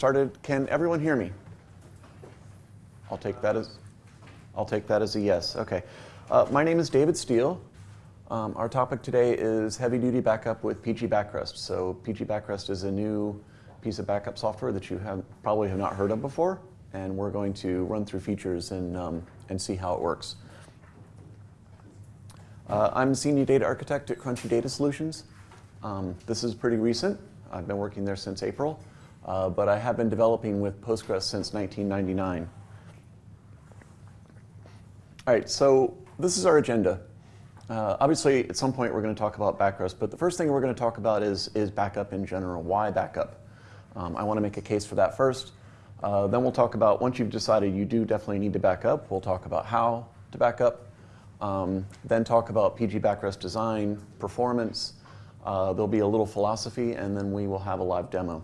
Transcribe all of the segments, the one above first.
started. Can everyone hear me? I'll take that as I'll take that as a yes. Okay. Uh, my name is David Steele. Um, our topic today is heavy-duty backup with PG Backrest. So PG Backrest is a new piece of backup software that you have probably have not heard of before, and we're going to run through features and, um, and see how it works. Uh, I'm Senior Data Architect at Crunchy Data Solutions. Um, this is pretty recent. I've been working there since April, uh, but I have been developing with Postgres since 1999. All right, so this is our agenda. Uh, obviously, at some point we're going to talk about backrest, but the first thing we're going to talk about is, is backup in general. Why backup? Um, I want to make a case for that first. Uh, then we'll talk about, once you've decided you do definitely need to back up, we'll talk about how to back up. Um, then talk about PG backrest design, performance. Uh, there'll be a little philosophy, and then we will have a live demo.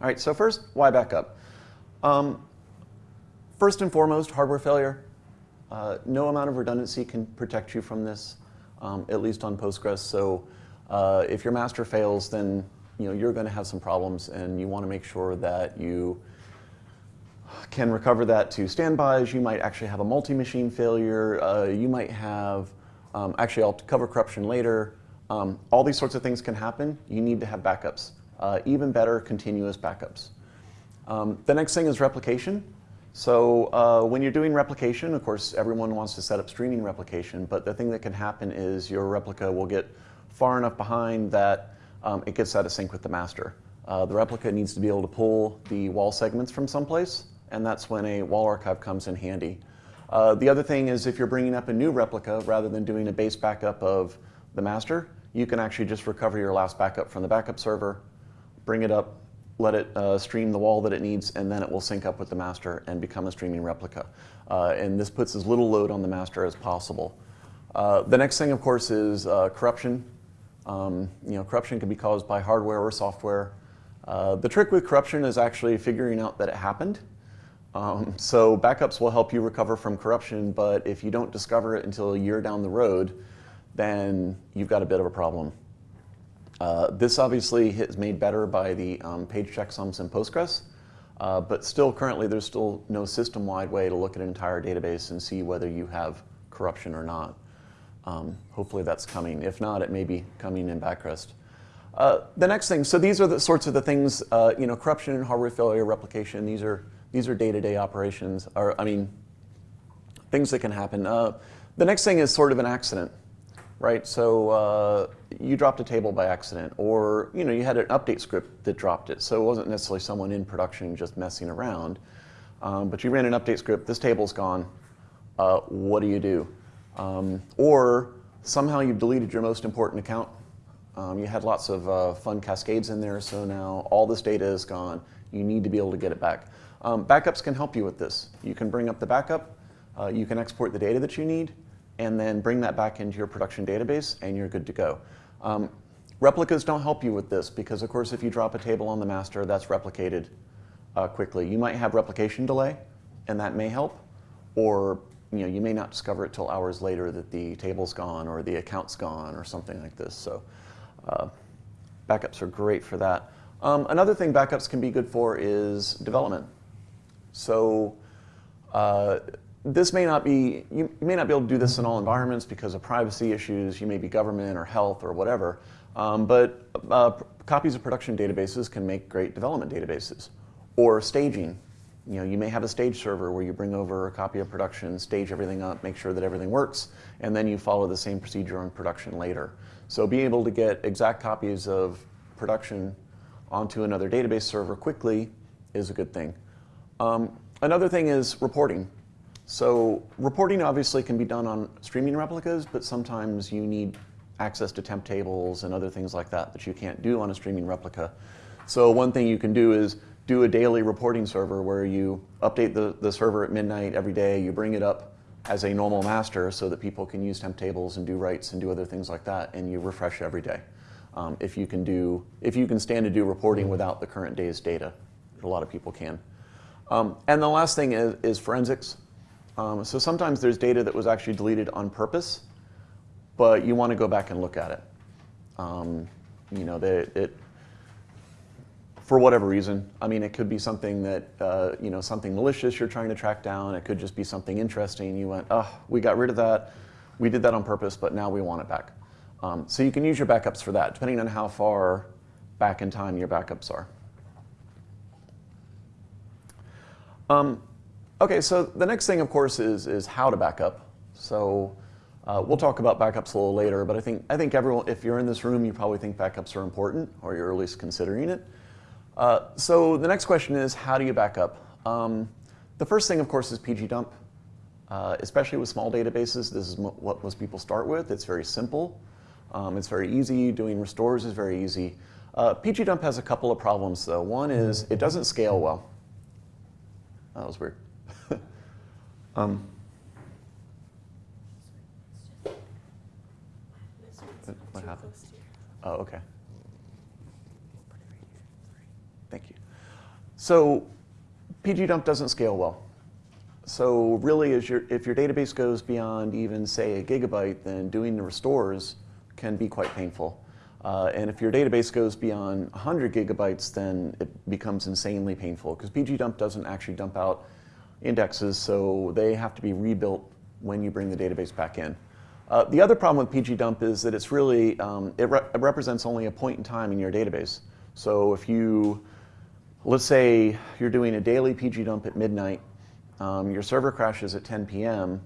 All right, so first, why backup? Um, first and foremost, hardware failure. Uh, no amount of redundancy can protect you from this, um, at least on Postgres. So uh, if your master fails, then you know, you're going to have some problems, and you want to make sure that you can recover that to standbys. You might actually have a multi-machine failure. Uh, you might have, um, actually I'll cover corruption later. Um, all these sorts of things can happen. You need to have backups. Uh, even better, continuous backups. Um, the next thing is replication. So uh, when you're doing replication, of course, everyone wants to set up streaming replication, but the thing that can happen is your replica will get far enough behind that um, it gets out of sync with the master. Uh, the replica needs to be able to pull the WAL segments from someplace, and that's when a WAL archive comes in handy. Uh, the other thing is if you're bringing up a new replica, rather than doing a base backup of the master, you can actually just recover your last backup from the backup server, bring it up, let it uh, stream the WAL that it needs, and then it will sync up with the master and become a streaming replica. Uh, and this puts as little load on the master as possible. Uh, the next thing, of course, is uh, corruption. Um, you know, corruption can be caused by hardware or software. Uh, the trick with corruption is actually figuring out that it happened. Um, so backups will help you recover from corruption, but if you don't discover it until a year down the road, then you've got a bit of a problem. Uh, this obviously is made better by the um, page checksums in Postgres, uh, but still currently there's still no system-wide way to look at an entire database and see whether you have corruption or not. Um, hopefully that's coming. If not, it may be coming in Backrest. Uh, the next thing, so these are the sorts of the things, uh, you know, corruption, and hardware failure, replication, these are these are day-to-day -day operations, or I mean, things that can happen. Uh, the next thing is sort of an accident right? So uh, you dropped a table by accident, or you know you had an update script that dropped it. So it wasn't necessarily someone in production just messing around, um, but you ran an update script. This table's gone. Uh, what do you do? Um, or somehow you've deleted your most important account. Um, you had lots of uh, fun cascades in there, so now all this data is gone. You need to be able to get it back. Um, backups can help you with this. You can bring up the backup. Uh, you can export the data that you need and then bring that back into your production database, and you're good to go. Um, replicas don't help you with this because, of course, if you drop a table on the master, that's replicated uh, quickly. You might have replication delay, and that may help, or you know you may not discover it till hours later that the table's gone or the account's gone or something like this. So uh, backups are great for that. Um, another thing backups can be good for is development. So uh, this may not be, you, you, may not be able to do this in all environments because of privacy issues, you may be government or health or whatever, um, but uh, copies of production databases can make great development databases. Or staging, you know, you may have a stage server where you bring over a copy of production, stage everything up, make sure that everything works, and then you follow the same procedure on production later. So being able to get exact copies of production onto another database server quickly is a good thing. Um, another thing is reporting. So reporting obviously can be done on streaming replicas, but sometimes you need access to temp tables and other things like that that you can't do on a streaming replica. So one thing you can do is do a daily reporting server where you update the, the server at midnight every day, you bring it up as a normal master so that people can use temp tables and do writes and do other things like that, and you refresh every day. Um, if you can do, if you can stand to do reporting without the current day's data, a lot of people can. Um, and the last thing is, is forensics. Um, so sometimes there's data that was actually deleted on purpose, but you want to go back and look at it. Um, you know, they, it, for whatever reason. I mean, it could be something that, uh, you know, something malicious you're trying to track down. It could just be something interesting. You went, oh, we got rid of that. We did that on purpose, but now we want it back. Um, so you can use your backups for that, depending on how far back in time your backups are. Um, okay, so the next thing, of course, is, is how to backup. So uh, we'll talk about backups a little later, but I think, I think everyone, if you're in this room, you probably think backups are important, or you're at least considering it. Uh, so the next question is, how do you back up? Um, the first thing, of course, is pgdump. Uh, especially with small databases, this is what most people start with. It's very simple. Um, it's very easy. Doing restores is very easy. Uh, pgdump has a couple of problems, though. One is it doesn't scale well. That was weird. Um, what happened? Oh, okay. Thank you. So pgdump doesn't scale well. So really, your, if your database goes beyond even, say, a gigabyte, then doing the restores can be quite painful. Uh, and if your database goes beyond 100 gigabytes, then it becomes insanely painful because pgdump doesn't actually dump out indexes, so they have to be rebuilt when you bring the database back in. Uh, the other problem with pgdump is that it's really, um, it, re it, represents only a point in time in your database. So if you, let's say you're doing a daily pgdump at midnight, um, your server crashes at 10 p.m.,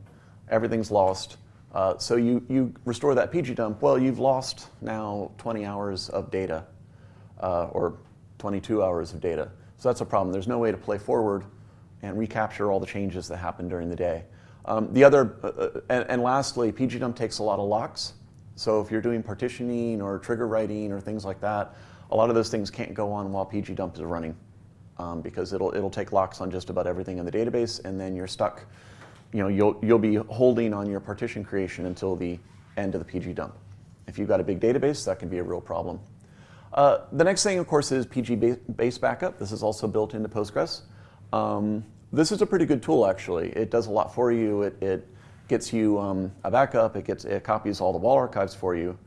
everything's lost, uh, so you, you restore that pgdump, well, you've lost now 20 hours of data, uh, or 22 hours of data. So that's a problem. There's no way to play forward and recapture all the changes that happen during the day. Um, the other, uh, uh and, and, lastly, pgdump takes a lot of locks. So if you're doing partitioning or trigger writing or things like that, a lot of those things can't go on while pgdump is running um, because it'll, it'll take locks on just about everything in the database and then you're stuck you know, you'll, you'll be holding on your partition creation until the end of the pgdump. If you've got a big database, that can be a real problem. Uh, the next thing, of course, is PG base backup. This is also built into Postgres. Um, this is a pretty good tool, actually. It does a lot for you. It, it gets you um, a backup. It, gets, it copies all the WAL archives for you.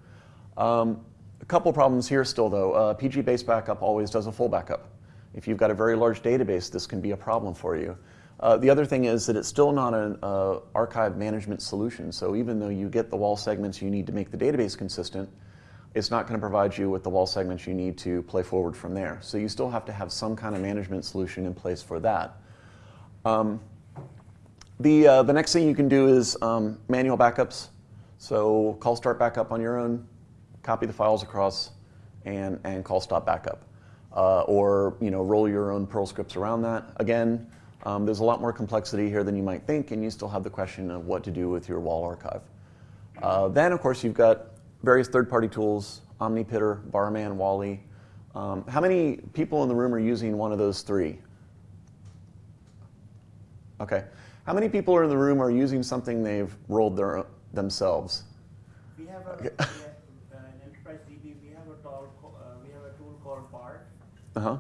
Um, a couple problems here still, though. Uh, PG base backup always does a full backup. If you've got a very large database, this can be a problem for you. Uh, the other thing is that it's still not an uh, archive management solution. So even though you get the WAL segments you need to make the database consistent, it's not going to provide you with the WAL segments you need to play forward from there. So you still have to have some kind of management solution in place for that. Um, the, uh, the next thing you can do is um, manual backups. So call start backup on your own, copy the files across, and, and call stop backup. Uh, or you know, roll your own Perl scripts around that. Again, um, there's a lot more complexity here than you might think, and you still have the question of what to do with your WAL archive. Uh, then, of course, you've got various third-party tools, OmniPITR, Barman, WAL-E. Um, how many people in the room are using one of those three? Okay. How many people are in the room are using something they've rolled their, themselves? We have, a, okay. we have uh, an enterprise DB. We have a, tool, uh, we have a tool called BART. Uh-huh.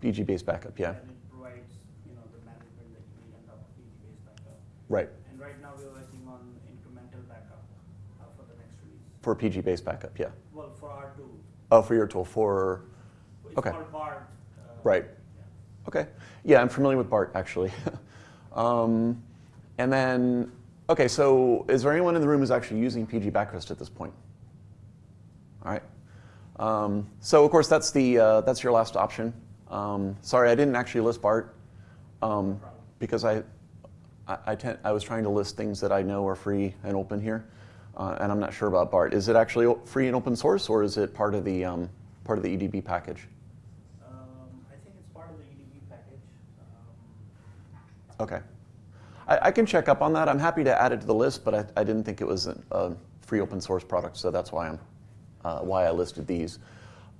PG-based backup, yeah. And it provides, you know, the management that you need on top of PG-based backup. Right. And right now we're working on incremental backup uh, for the next release. For PG-based backup, yeah. Well, for our tool. Oh, for your tool, for, it's okay. Uh, right. Yeah. Okay. Yeah, I'm familiar with BART, actually. um, and then, okay, so is there anyone in the room who's actually using PG Backrest at this point? All right. Um, so of course that's the uh, that's your last option. Um, sorry, I didn't actually list BART um, because I, I, I, I, was trying to list things that I know are free and open here, uh, and I'm not sure about BART. Is it actually free and open source, or is it part of the um, part of the EDB package? Um, I think it's part of the EDB package. Um, okay. I, I, can check up on that. I'm happy to add it to the list, but I, I didn't think it was a, a, free open source product, so that's why I'm uh, why I listed these.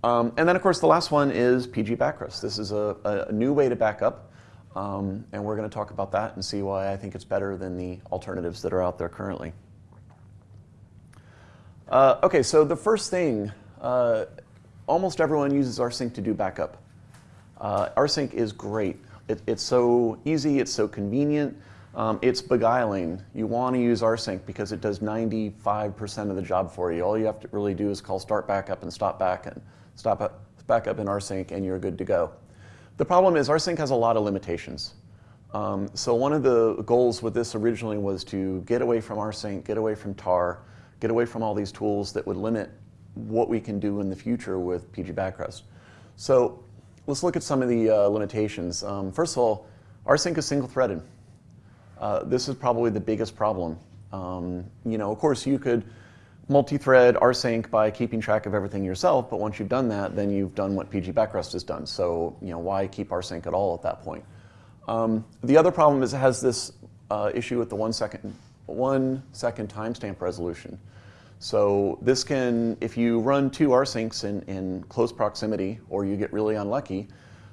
Um, and then, of course, the last one is PG Backrest. This is a, a new way to back up, um, and we're going to talk about that and see why I think it's better than the alternatives that are out there currently. Uh, okay, so the first thing, uh, almost everyone uses rsync to do backup. Uh, rsync is great. It, it's so easy, it's so convenient. Um, it's beguiling. You want to use rsync because it does 95% of the job for you. All you have to really do is call start backup and stop back and stop up, back up in rsync and you're good to go. The problem is rsync has a lot of limitations. Um, so one of the goals with this originally was to get away from rsync, get away from tar, get away from all these tools that would limit what we can do in the future with PG Backrest. So let's look at some of the uh, limitations. Um, first of all, rsync is single-threaded. Uh, this is probably the biggest problem. Um, you know, of course, you could multi-thread rsync by keeping track of everything yourself, but once you've done that, then you've done what PG Backrest has done. So, you know, why keep rsync at all at that point? Um, the other problem is it has this uh, issue with the one second, one second timestamp resolution. So this can, if you run two rsyncs in, in close proximity, or you get really unlucky,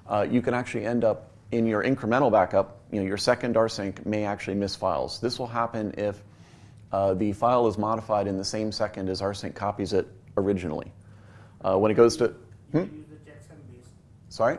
uh, you can actually end up in your incremental backup, you know, your second rsync may actually miss files. This will happen if uh, the file is modified in the same second as rsync copies it originally. Uh, when it goes to, You hmm? can use the checksum based. sorry?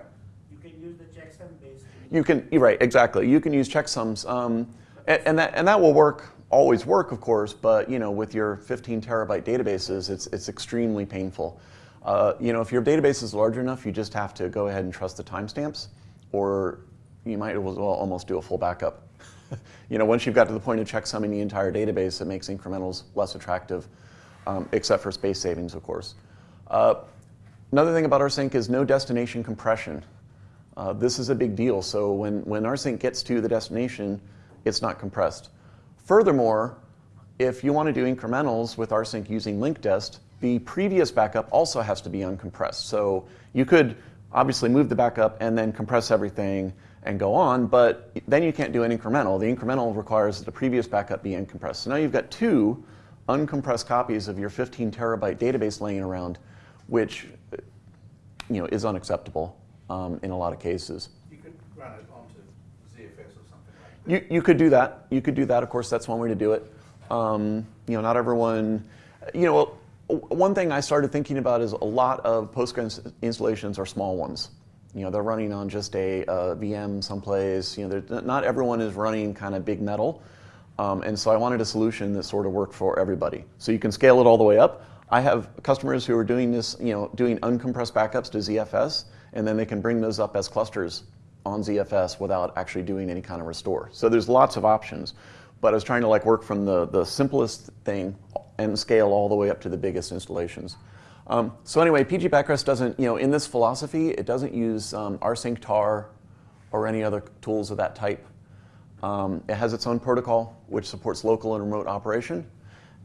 You can use the checksum based. You can, right, exactly. You can use checksums, um, and, and that and that will work, always work, of course. But you know, with your 15 terabyte databases, it's it's extremely painful. Uh, you know, if your database is large enough, you just have to go ahead and trust the timestamps, or you might as well almost do a full backup. you know, once you've got to the point of checksumming the entire database, it makes incrementals less attractive, um, except for space savings, of course. Uh, another thing about rsync is no destination compression. Uh, this is a big deal. So when, when rsync gets to the destination, it's not compressed. Furthermore, if you want to do incrementals with rsync using linkdest, the previous backup also has to be uncompressed. So you could obviously move the backup and then compress everything and go on, but then you can't do an incremental. The incremental requires that the previous backup be uncompressed. So now you've got two uncompressed copies of your 15 terabyte database laying around, which you know, is unacceptable um, in a lot of cases. You could run it onto ZFS or something like that. You, you could do that. You could do that. Of course, that's one way to do it. Um, you know, not everyone. You know, one thing I started thinking about is a lot of Postgres installations are small ones. You know, they're running on just a, a VM someplace. You know, not everyone is running kind of big metal. Um, and so I wanted a solution that sort of worked for everybody. So you can scale it all the way up. I have customers who are doing this, you know, doing uncompressed backups to ZFS, and then they can bring those up as clusters on ZFS without actually doing any kind of restore. So there's lots of options. But I was trying to like work from the, the simplest thing and scale all the way up to the biggest installations. Um, so anyway, PG Backrest doesn't, you know, in this philosophy, it doesn't use um, rsync tar or any other tools of that type. Um, it has its own protocol, which supports local and remote operation,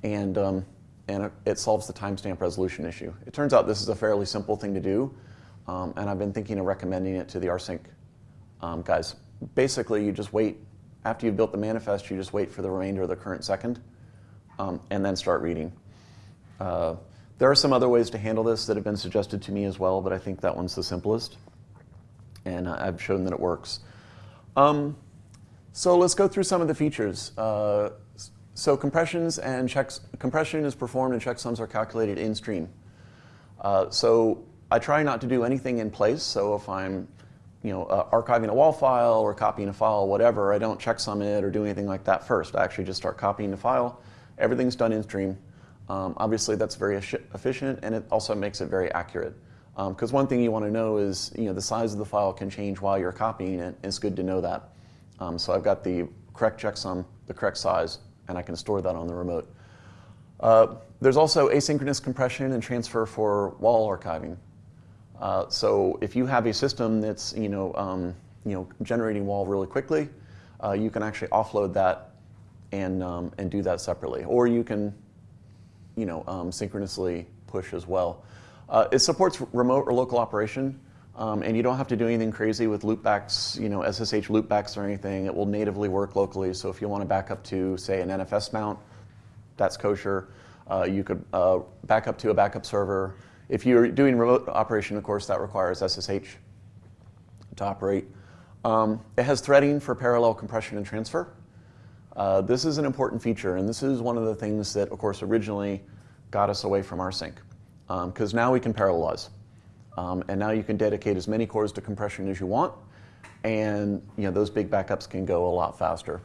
and, um, and it, solves the timestamp resolution issue. It turns out this is a fairly simple thing to do, um, and I've been thinking of recommending it to the rsync um, guys. Basically, you just wait, after you've built the manifest, you just wait for the remainder of the current second, um, and then start reading. Uh, there are some other ways to handle this that have been suggested to me as well, but I think that one's the simplest, and uh, I've shown that it works. Um, so let's go through some of the features. Uh, so compressions and checks, compression is performed and checksums are calculated in stream. Uh, so I try not to do anything in place. So if I'm, you know, uh, archiving a WAL file or copying a file, whatever, I don't checksum it or do anything like that first. I actually just start copying the file. Everything's done in stream. Um, obviously, that's very efficient, and it also makes it very accurate. Because one thing you want to know is, you know, the size of the file can change while you're copying it. It's good to know that. Um, so I've got the correct checksum, the correct size, and I can store that on the remote. Uh, there's also asynchronous compression and transfer for WAL archiving. Uh, so if you have a system that's you know um, you know generating WAL really quickly, uh, you can actually offload that and um, and do that separately, or you can you know um, synchronously push as well. Uh, it supports remote or local operation, um, and you don't have to do anything crazy with loopbacks, you know SSH loopbacks or anything. It will natively work locally. So if you want to back up to say an NFS mount, that's kosher. Uh, you could uh, back up to a backup server. If you're doing remote operation, of course, that requires SSH to operate. Um, it has threading for parallel compression and transfer. Uh, this is an important feature, and this is one of the things that, of course, originally got us away from rsync. Because now we can parallelize. Um, and now you can dedicate as many cores to compression as you want, and you know, those big backups can go a lot faster.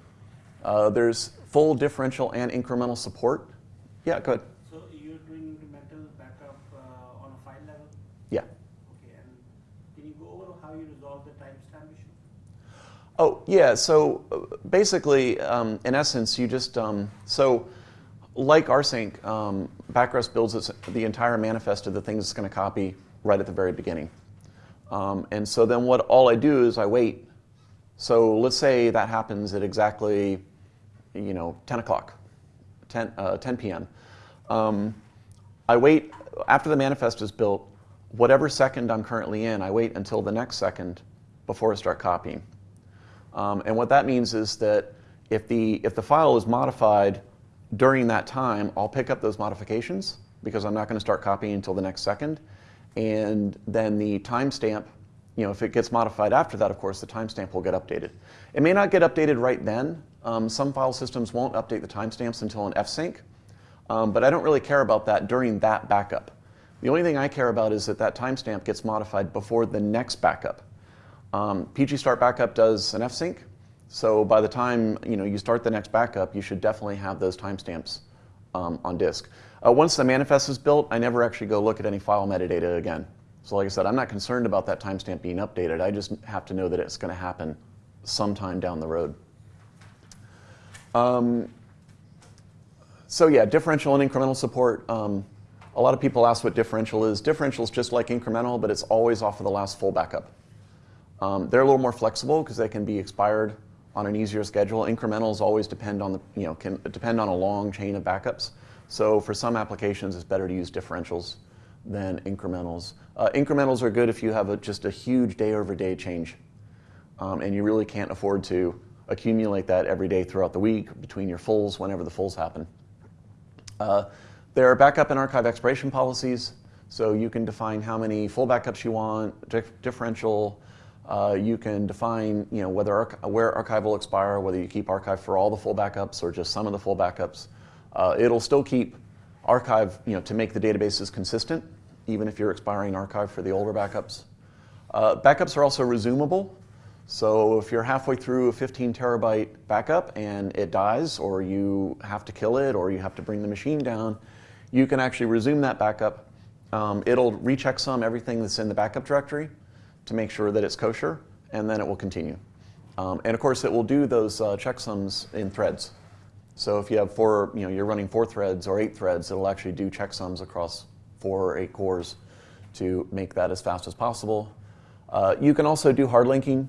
Uh, there's full differential and incremental support. Yeah, go ahead. So you're doing incremental backup uh, on a file level? Yeah. Okay, and can you go over how you resolve the timestamp issue? Oh, yeah. So uh, basically, um, in essence, you just, um, so like rsync, um, Backrest builds its, the entire manifest of the things it's going to copy right at the very beginning. Um, and so then what all I do is I wait. So let's say that happens at exactly, you know, 10 o'clock, 10, uh, 10 p.m. Um, I wait, after the manifest is built, whatever second I'm currently in, I wait until the next second before I start copying. Um, and what that means is that if the, if the file is modified during that time, I'll pick up those modifications because I'm not going to start copying until the next second. And then the timestamp, you know, if it gets modified after that, of course, the timestamp will get updated. It may not get updated right then. Um, some file systems won't update the timestamps until an fsync, um, but I don't really care about that during that backup. The only thing I care about is that that timestamp gets modified before the next backup. Um, PG Start Backup does an fsync, so by the time you know you start the next backup, you should definitely have those timestamps um, on disk. Uh, once the manifest is built, I never actually go look at any file metadata again. So like I said, I'm not concerned about that timestamp being updated. I just have to know that it's going to happen sometime down the road. Um, so yeah, differential and incremental support. Um, a lot of people ask what differential is. Differential is just like incremental, but it's always off of the last full backup. Um, they're a little more flexible because they can be expired on an easier schedule. Incrementals always depend on the, you know, can depend on a long chain of backups. So for some applications, it's better to use differentials than incrementals. Uh, incrementals are good if you have a, just a huge day over day change, um, and you really can't afford to accumulate that every day throughout the week between your fulls whenever the fulls happen. Uh, there are backup and archive expiration policies, so you can define how many full backups you want, dif differential. Uh, you can define you know, whether where archive will expire, whether you keep archive for all the full backups or just some of the full backups. Uh, it'll still keep archive you know, to make the databases consistent, even if you're expiring archive for the older backups. Uh, backups are also resumable. So if you're halfway through a 15 terabyte backup and it dies, or you have to kill it, or you have to bring the machine down, you can actually resume that backup. Um, it'll recheck some everything that's in the backup directory to make sure that it's kosher, and then it will continue. Um, and of course, it will do those uh, checksums in threads. So if you have four, you know, you're running four threads or eight threads, it'll actually do checksums across four or eight cores to make that as fast as possible. Uh, you can also do hard linking.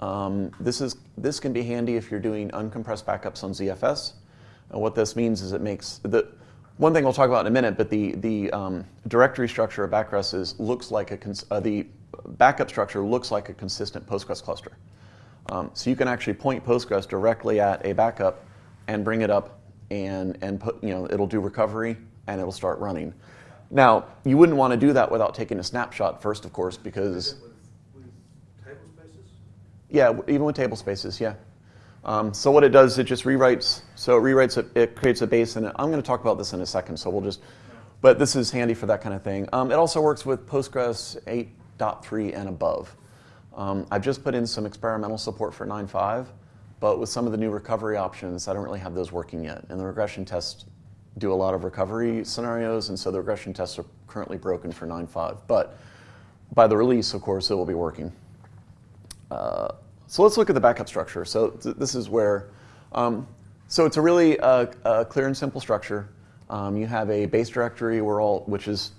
Um, this, is, this can be handy if you're doing uncompressed backups on ZFS. And what this means is it makes, the, one thing we'll talk about in a minute, but the, the um, directory structure of Backrest is, looks like a, uh, the backup structure looks like a consistent Postgres cluster. Um, so you can actually point Postgres directly at a backup and bring it up and, and put, you know, it'll do recovery and it'll start running. Now, you wouldn't want to do that without taking a snapshot first, of course, because yeah, even with table spaces, yeah. Um, so what it does, it just rewrites. So it rewrites it, it creates a base, and I'm going to talk about this in a second. So we'll just, but this is handy for that kind of thing. Um, it also works with Postgres 8.3 and above. Um, I've just put in some experimental support for 9.5, but with some of the new recovery options, I don't really have those working yet. And the regression tests do a lot of recovery scenarios, and so the regression tests are currently broken for 9.5. But by the release, of course, it will be working. Uh, so let's look at the backup structure. So th this is where, um, so it's a really uh, uh, clear and simple structure. Um, you have a base directory where all, which is,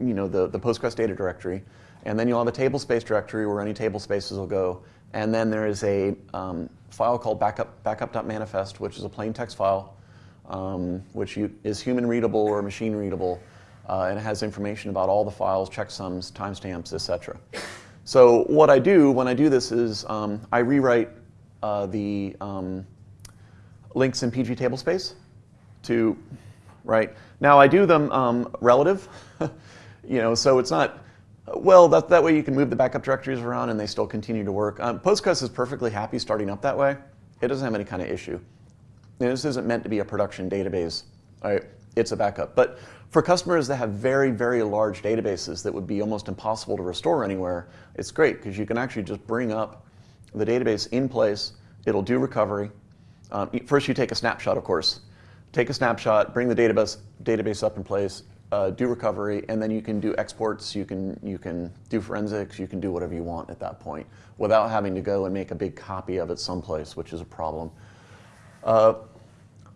you know, the, the Postgres data directory. And then you'll have a table space directory where any table spaces will go. And then there is a um, file called backup, backup.manifest, which is a plain text file, um, which you, is human readable or machine readable. Uh, and it has information about all the files, checksums, timestamps, etc. So what I do when I do this is um, I rewrite uh, the um, links in PG tablespace to, right? Now I do them um, relative, you know, so it's not, well, that, that way you can move the backup directories around and they still continue to work. Um, Postgres is perfectly happy starting up that way. It doesn't have any kind of issue. this isn't meant to be a production database. Right? It's a backup. But for customers that have very, very large databases that would be almost impossible to restore anywhere, it's great because you can actually just bring up the database in place. It'll do recovery. Um, first, you take a snapshot, of course. Take a snapshot, bring the database database up in place, uh, do recovery, and then you can do exports. You can you can do forensics. You can do whatever you want at that point without having to go and make a big copy of it someplace, which is a problem. Uh,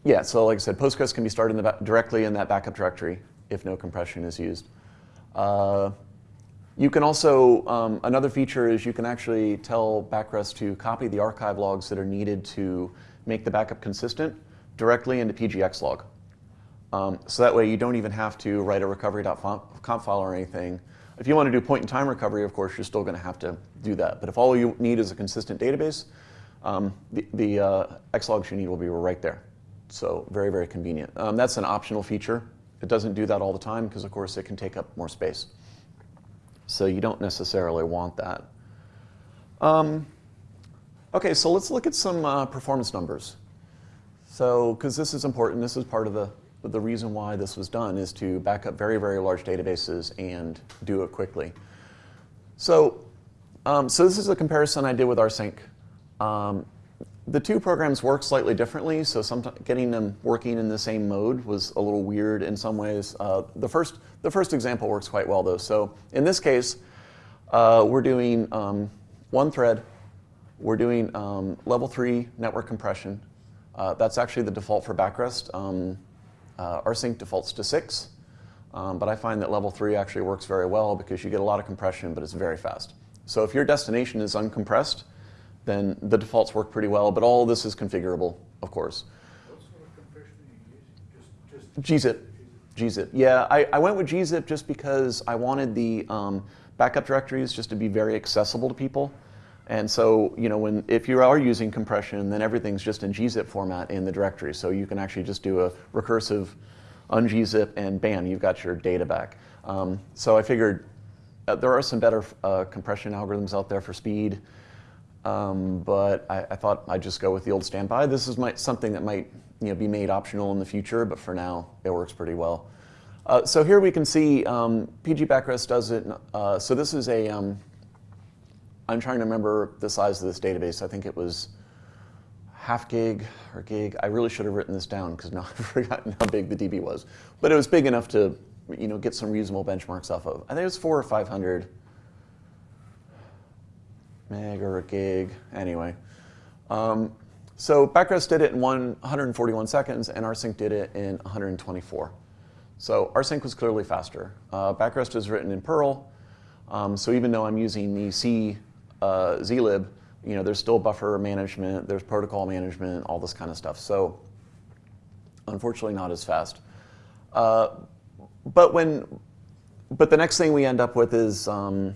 yeah, so like I said, Postgres can be started in directly in that backup directory if no compression is used. Uh, you can also, um, another feature is you can actually tell Backrest to copy the archive logs that are needed to make the backup consistent directly into PGX log. Um, so that way you don't even have to write a recovery.conf file or anything. If you want to do point in time recovery, of course, you're still going to have to do that. But if all you need is a consistent database, um, the, the uh, Xlogs you need will be right there. So very, very convenient. Um, that's an optional feature. It doesn't do that all the time because, of course, it can take up more space. So you don't necessarily want that. Um, okay, so let's look at some uh, performance numbers. So, because this is important, this is part of the, the reason why this was done is to back up very, very large databases and do it quickly. So, um, so this is a comparison I did with rsync. Um, the two programs work slightly differently, so getting them working in the same mode was a little weird in some ways. Uh, the, first, the first example works quite well though. So in this case, uh, we're doing um, one thread, we're doing um, level three network compression. Uh, that's actually the default for Backrest. Uh, rsync defaults to six, um, but I find that level three actually works very well because you get a lot of compression, but it's very fast. So if your destination is uncompressed, then the defaults work pretty well, but all this is configurable, of course. What sort of compression are you using? Just, just. gzip. gzip. Yeah, I, I went with gzip just because I wanted the um, backup directories just to be very accessible to people. And so, you know, when if you are using compression, then everything's just in gzip format in the directory. So you can actually just do a recursive ungzip and bam, you've got your data back. Um, so I figured uh, there are some better uh, compression algorithms out there for speed. Um, but I, I, thought I'd just go with the old standby. This is my, something that might you know, be made optional in the future, but for now, it works pretty well. Uh, so here we can see um, PG Backrest does it. Uh, so this is a, am trying to remember the size of this database. I think it was half gig or gig. I really should have written this down because now I've forgotten how big the DB was. But it was big enough to you know, get some reasonable benchmarks off of. I think it was four or 500 meg or a gig, anyway. Um, so Backrest did it in one, 141 seconds, and rsync did it in 124. So rsync was clearly faster. Uh, Backrest is written in Perl, um, so even though I'm using the C uh, zlib, you know, there's still buffer management, there's protocol management, all this kind of stuff. So unfortunately, not as fast. Uh, but when, but the next thing we end up with is um,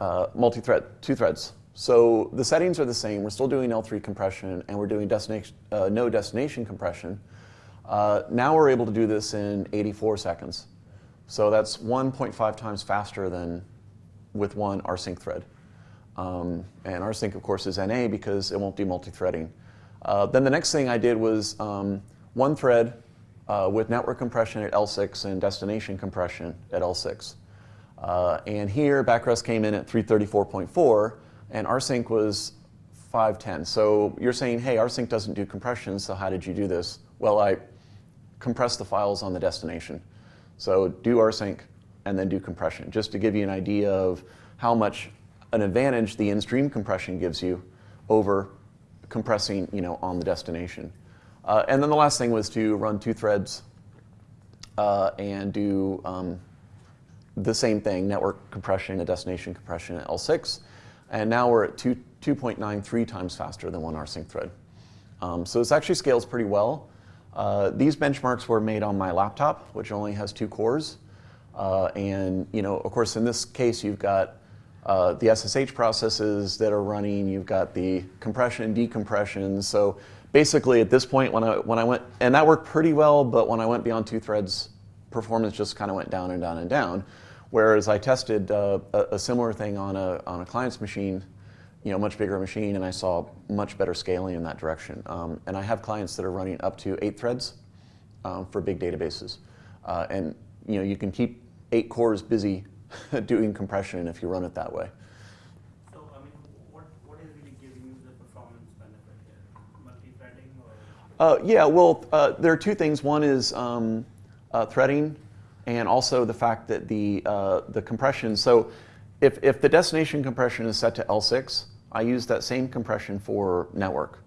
uh, multi-thread, two threads. So the settings are the same. We're still doing L3 compression, and we're doing destination, uh, no destination compression. Uh, now we're able to do this in 84 seconds. So that's 1.5 times faster than with one rsync thread. Um, and rsync, of course, is NA because it won't do multi-threading. Uh, then the next thing I did was um, one thread uh, with network compression at L6 and destination compression at L6. Uh, and here, Backrest came in at 334.4, and rsync was 510. So you're saying, hey, rsync doesn't do compression, so how did you do this? Well, I compressed the files on the destination. So do rsync and then do compression, just to give you an idea of how much an advantage the in-stream compression gives you over compressing you know, on the destination. Uh, and then the last thing was to run two threads uh, and do um, the same thing, network compression and destination compression at L6. And now we're at 2, 2.93 times faster than one rsync thread. Um, so this actually scales pretty well. Uh, these benchmarks were made on my laptop, which only has two cores. Uh, and you know, of course, in this case, you've got uh, the SSH processes that are running. You've got the compression and decompression. So basically, at this point, when I when I went, and that worked pretty well, but when I went beyond two threads, performance just kind of went down and down and down. Whereas I tested uh, a, a, similar thing on a, on a client's machine, you know, much bigger machine, and I saw much better scaling in that direction. Um, and I have clients that are running up to eight threads um, for big databases. Uh, and, you know, you can keep eight cores busy doing compression if you run it that way. So, I mean, what, what is really giving you the performance benefit here? Multi-threading or? Uh, yeah, well, uh, there are two things. One is um, uh, threading, and also the fact that the uh, the compression. So, if if the destination compression is set to L6, I use that same compression for network,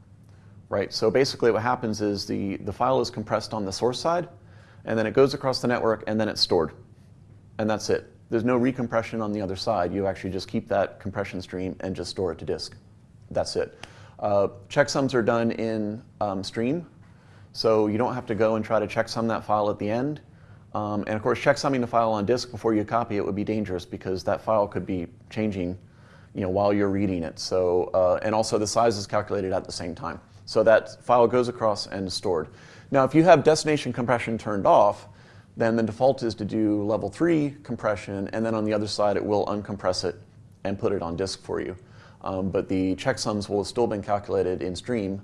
right? So basically, what happens is the the file is compressed on the source side, and then it goes across the network, and then it's stored, and that's it. There's no recompression on the other side. You actually just keep that compression stream and just store it to disk. That's it. Uh, checksums are done in um, stream, so you don't have to go and try to checksum that file at the end. Um, and of course, checksumming the file on disk before you copy it would be dangerous because that file could be changing, you know, while you're reading it. So, uh, and also the size is calculated at the same time. So that file goes across and is stored. Now, if you have destination compression turned off, then the default is to do level three compression, and then on the other side, it will uncompress it and put it on disk for you. Um, but the checksums will have still been calculated in stream,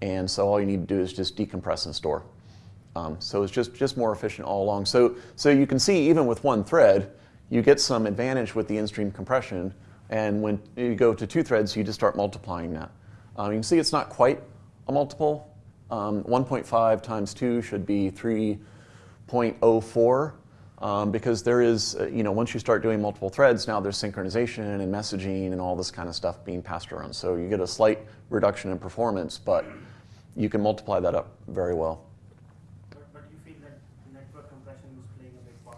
and so all you need to do is just decompress and store. Um, so it's just, just more efficient all along. So, so you can see even with one thread, you get some advantage with the in-stream compression, and when you go to two threads, you just start multiplying that. Um, you can see it's not quite a multiple. Um, 1.5 times 2 should be 3.04 um, because there is, uh, you know, once you start doing multiple threads, now there's synchronization and messaging and all this kind of stuff being passed around. So you get a slight reduction in performance, but you can multiply that up very well. But, but you feel that network compression is playing a big part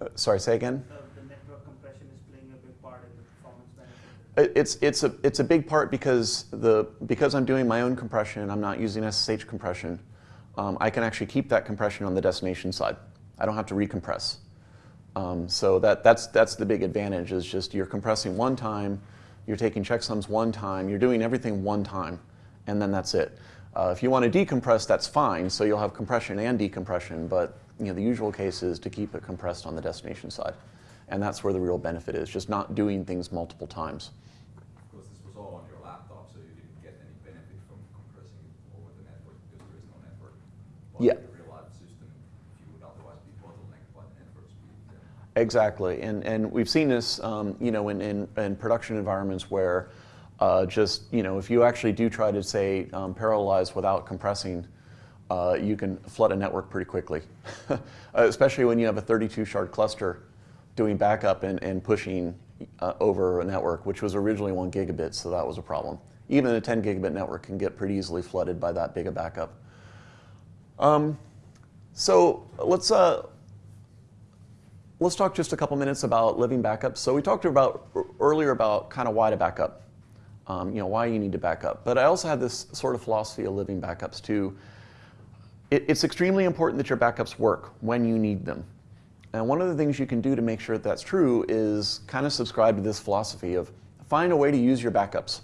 Uh, sorry, say again? the, the network compression is playing a big part in the performance benefit. It- It's, it's, a, it's a big part because, the, because I'm doing my own compression, I'm not using SSH compression, um, I can actually keep that compression on the destination side. I don't have to recompress. Um, so that, that's, that's the big advantage is just you're compressing one time, you're taking checksums one time, you're doing everything one time, and then that's it. Uh, if you want to decompress, that's fine, so you'll have compression and decompression, but you know, the usual case is to keep it compressed on the destination side. And that's where the real benefit is, just not doing things multiple times. Of course, this was all on your laptop, so you didn't get any benefit from compressing it over the network because there is no network. But Yeah. in a real life system, you would otherwise be bottlenecked by the network speed. Then Exactly, and and we've seen this, um, you know, in, in, in production environments where uh, just you know if you actually do try to say um, parallelize without compressing, uh, you can flood a network pretty quickly, uh, especially when you have a 32 shard cluster doing backup and, and pushing uh, over a network, which was originally one gigabit, so that was a problem. Even a 10 gigabit network can get pretty easily flooded by that big a backup. Um, so let's uh, let's talk just a couple minutes about living backups. So we talked about earlier about kind of why to back up, um, you know, why you need to back up. But I also have this sort of philosophy of living backups too. It, it's extremely important that your backups work when you need them. And one of the things you can do to make sure that that's true is kind of subscribe to this philosophy of find a way to use your backups,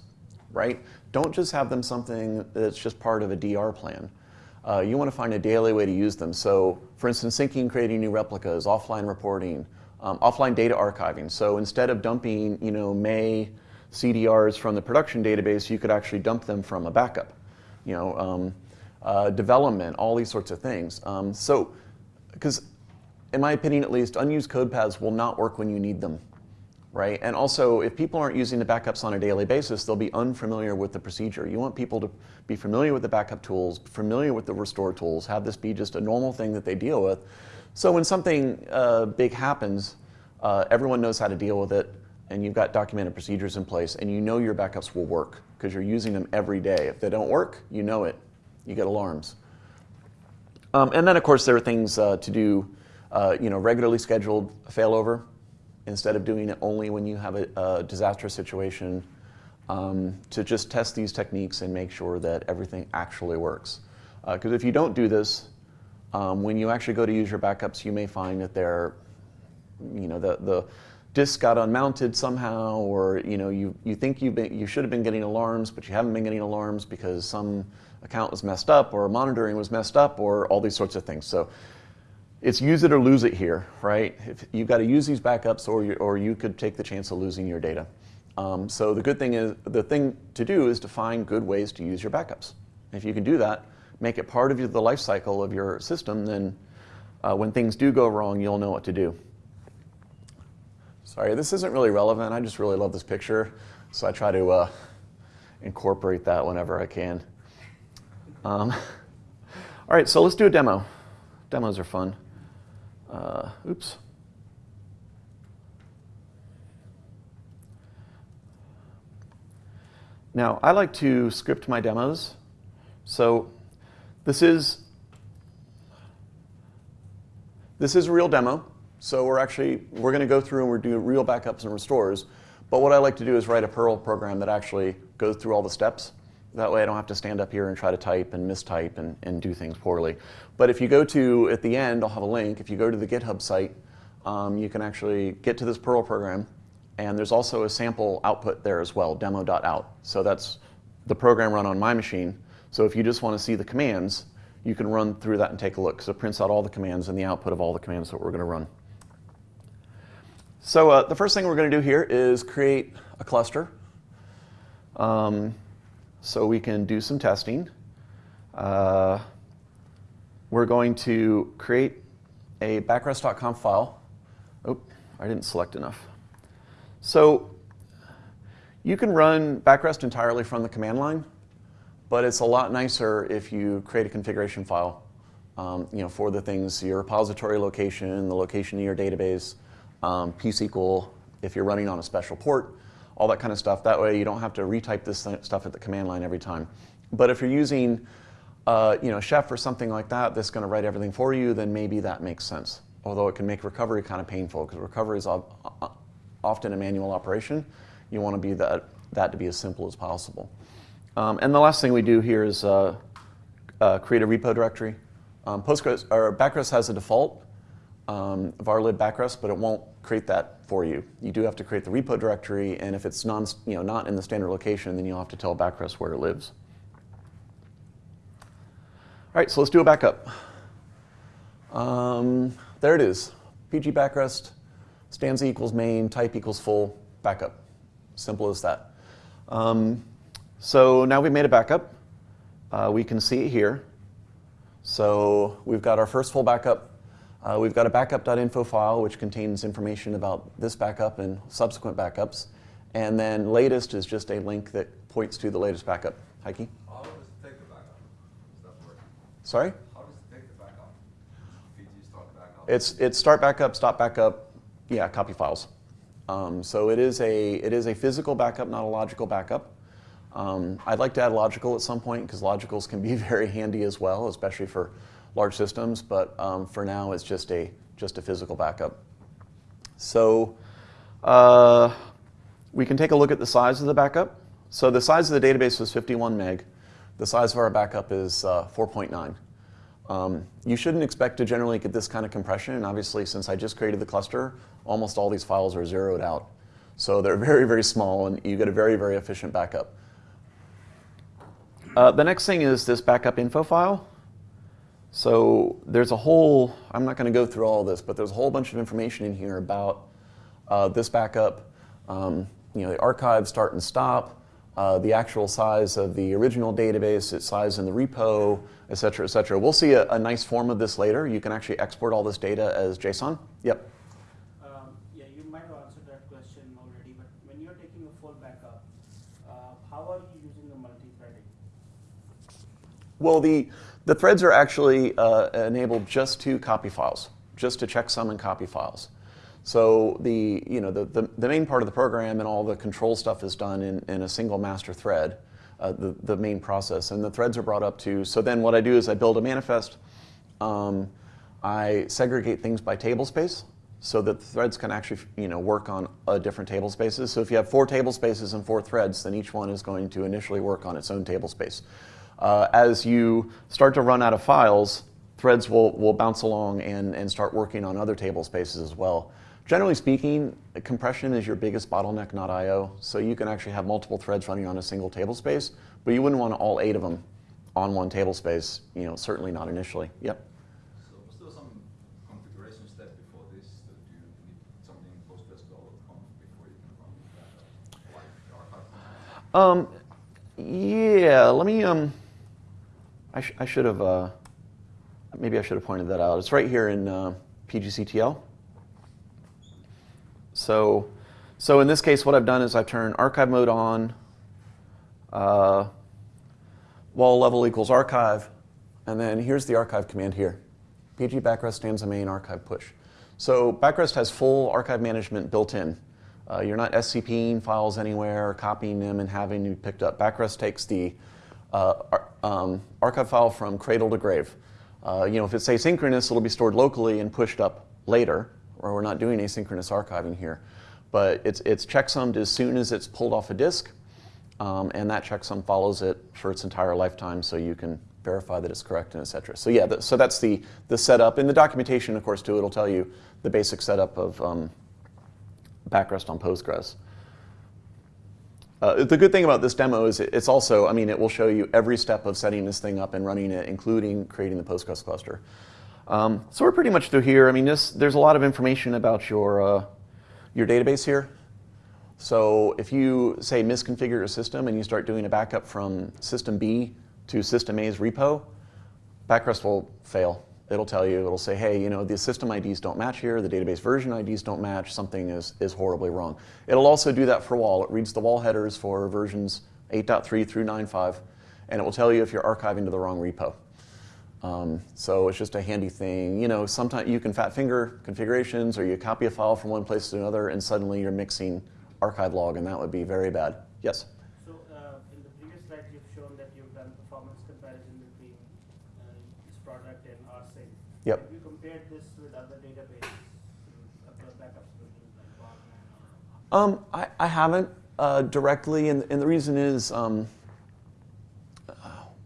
right? Don't just have them something that's just part of a DR plan. Uh, you want to find a daily way to use them. So, for instance, syncing, creating new replicas, offline reporting, um, offline data archiving. So instead of dumping, you know, May CDRs from the production database, you could actually dump them from a backup. You know, um, uh, development, all these sorts of things. Um, so, because in my opinion at least, unused code paths will not work when you need them, right? And also, if people aren't using the backups on a daily basis, they'll be unfamiliar with the procedure. You want people to be familiar with the backup tools, familiar with the restore tools, have this be just a normal thing that they deal with. So when something uh, big happens, uh, everyone knows how to deal with it, and you've got documented procedures in place, and you know your backups will work because you're using them every day. If they don't work, you know it. You get alarms. Um, and then, of course, there are things uh, to do, uh, you know, regularly scheduled failover instead of doing it only when you have a, a disastrous situation. Um, to just test these techniques and make sure that everything actually works. Because if you don't do this, um, when you actually go to use your backups, you may find that they're, you know, the, the disk got unmounted somehow, or you know, you, you think you've been, you should have been getting alarms, but you haven't been getting alarms because some account was messed up, or monitoring was messed up, or all these sorts of things. So it's use it or lose it here, right? If you've got to use these backups, or you, or you could take the chance of losing your data. Um, so the good thing is, the thing to do is to find good ways to use your backups. If you can do that, make it part of the life cycle of your system, then uh, when things do go wrong, you'll know what to do. Sorry, this isn't really relevant. I just really love this picture, so I try to uh, incorporate that whenever I can. Um, all right, so let's do a demo. Demos are fun. Uh, oops. Now, I like to script my demos. So this is this is a real demo. So we're actually we're going to go through and we're doing real backups and restores. But what I like to do is write a Perl program that actually goes through all the steps. That way I don't have to stand up here and try to type and mistype and, and do things poorly. But if you go to, at the end, I'll have a link. If you go to the GitHub site, um, you can actually get to this Perl program. And there's also a sample output there as well, demo.out. So that's the program run on my machine. So if you just want to see the commands, you can run through that and take a look. So it prints out all the commands and the output of all the commands that we're going to run. So uh, the first thing we're going to do here is create a cluster. Um, so we can do some testing. Uh, we're going to create a backrest.conf file. Oh, I didn't select enough. So you can run backrest entirely from the command line, but it's a lot nicer if you create a configuration file um, you know, for the things, your repository location, the location of your database, um, psql, if you're running on a special port, all that kind of stuff. That way you don't have to retype this stuff at the command line every time. But if you're using uh, you know, Chef or something like that that's going to write everything for you, then maybe that makes sense. Although it can make recovery kind of painful because recovery is often a manual operation. You want to be that, that to be as simple as possible. Um, and the last thing we do here is uh, uh, create a repo directory. Um, Postgres or Backrest has a default um, varlib backrest, but it won't create that for you. You do have to create the repo directory, and if it's non, you know, not in the standard location, then you'll have to tell backrest where it lives. All right, so let's do a backup. Um, there it is. PG backrest, stanza equals main, type equals full, backup. Simple as that. Um, so now we've made a backup. Uh, we can see it here. So we've got our first full backup uh, we've got a backup.info file which contains information about this backup and subsequent backups. And then latest is just a link that points to the latest backup. Heike? How does it take the backup? Does that work? Sorry? How does it take the backup? Start backup? It's, it's start backup, stop backup, yeah, copy files. Um, so it is, a, it is a physical backup, not a logical backup. Um, I'd like to add logical at some point because logicals can be very handy as well, especially for large systems, but um, for now it's just a, just a physical backup. So uh, we can take a look at the size of the backup. So the size of the database was 51 meg. The size of our backup is uh, 4.9. Um, you shouldn't expect to generally get this kind of compression, and obviously since I just created the cluster, almost all these files are zeroed out. So they're very, very small, and you get a very, very efficient backup. Uh, the next thing is this backup info file. So there's a whole, I'm not going to go through all this, but there's a whole bunch of information in here about uh, this backup, um, you know, the archive start and stop, uh, the actual size of the original database, its size in the repo, et cetera, et cetera. We'll see a, a nice form of this later. You can actually export all this data as JSON. Yep. Um, yeah, you might have answered that question already, but when you're taking a full backup, uh, how are you using the multi-threading? Well, the the threads are actually uh, enabled just to copy files, just to checksum and copy files. So the, you know, the, the, the, main part of the program and all the control stuff is done in, in a single master thread, uh, the, the main process. And the threads are brought up to, so then what I do is I build a manifest. Um, I segregate things by table space so that the threads can actually you know, work on uh, different table spaces. So if you have four table spaces and four threads, then each one is going to initially work on its own table space. Uh, as you start to run out of files, threads will, will bounce along and, and start working on other table spaces as well. Generally speaking, compression is your biggest bottleneck, not I.O. So you can actually have multiple threads running on a single table space, but you wouldn't want all eight of them on one table space, you know, certainly not initially. Yep. So was there some configuration step before this that you need something postgres.conf before you can run that, Um, yeah, let me, um, I, sh I should have, uh, maybe I should have pointed that out. It's right here in uh, PGCTL. So, so in this case, what I've done is I've turned archive mode on. uh, WAL level equals archive, and then here's the archive command here. pg backrest stanza main archive push. So backrest has full archive management built in. Uh, you're not SCPing files anywhere, or copying them and having them picked up. Backrest takes the ar um, archive file from cradle to grave. Uh, you know, if it's asynchronous, it'll be stored locally and pushed up later, or we're not doing asynchronous archiving here. But it's, it's checksummed as soon as it's pulled off a disk, um, and that checksum follows it for its entire lifetime so you can verify that it's correct and et cetera. So yeah, so that's the, the setup. In the documentation, of course, too, it'll tell you the basic setup of um, backrest on Postgres. Uh, the good thing about this demo is it's also, I mean, it will show you every step of setting this thing up and running it, including creating the Postgres cluster. Um, so we're pretty much through here. I mean, this, there's a lot of information about your, uh, your database here. So if you, say, misconfigure your system and you start doing a backup from system B to system A's repo, Backrest will fail. It'll tell you, it'll say, hey, you know, the system IDs don't match here, the database version IDs don't match, something is, is horribly wrong. It'll also do that for WAL. It reads the WAL headers for versions 8.3 through 9.5, and it will tell you if you're archiving to the wrong repo. Um, so it's just a handy thing. You know, sometimes you can fat finger configurations or you copy a file from one place to another and suddenly you're mixing archive log and that would be very bad. Yes? So uh, in the previous slide, you've shown that you've done performance comparison between uh, this product and rsync. Yep. Have you compared this with other databases, other backup solutions like Barman or? Um, I, I haven't uh, directly, and, and the reason is, um,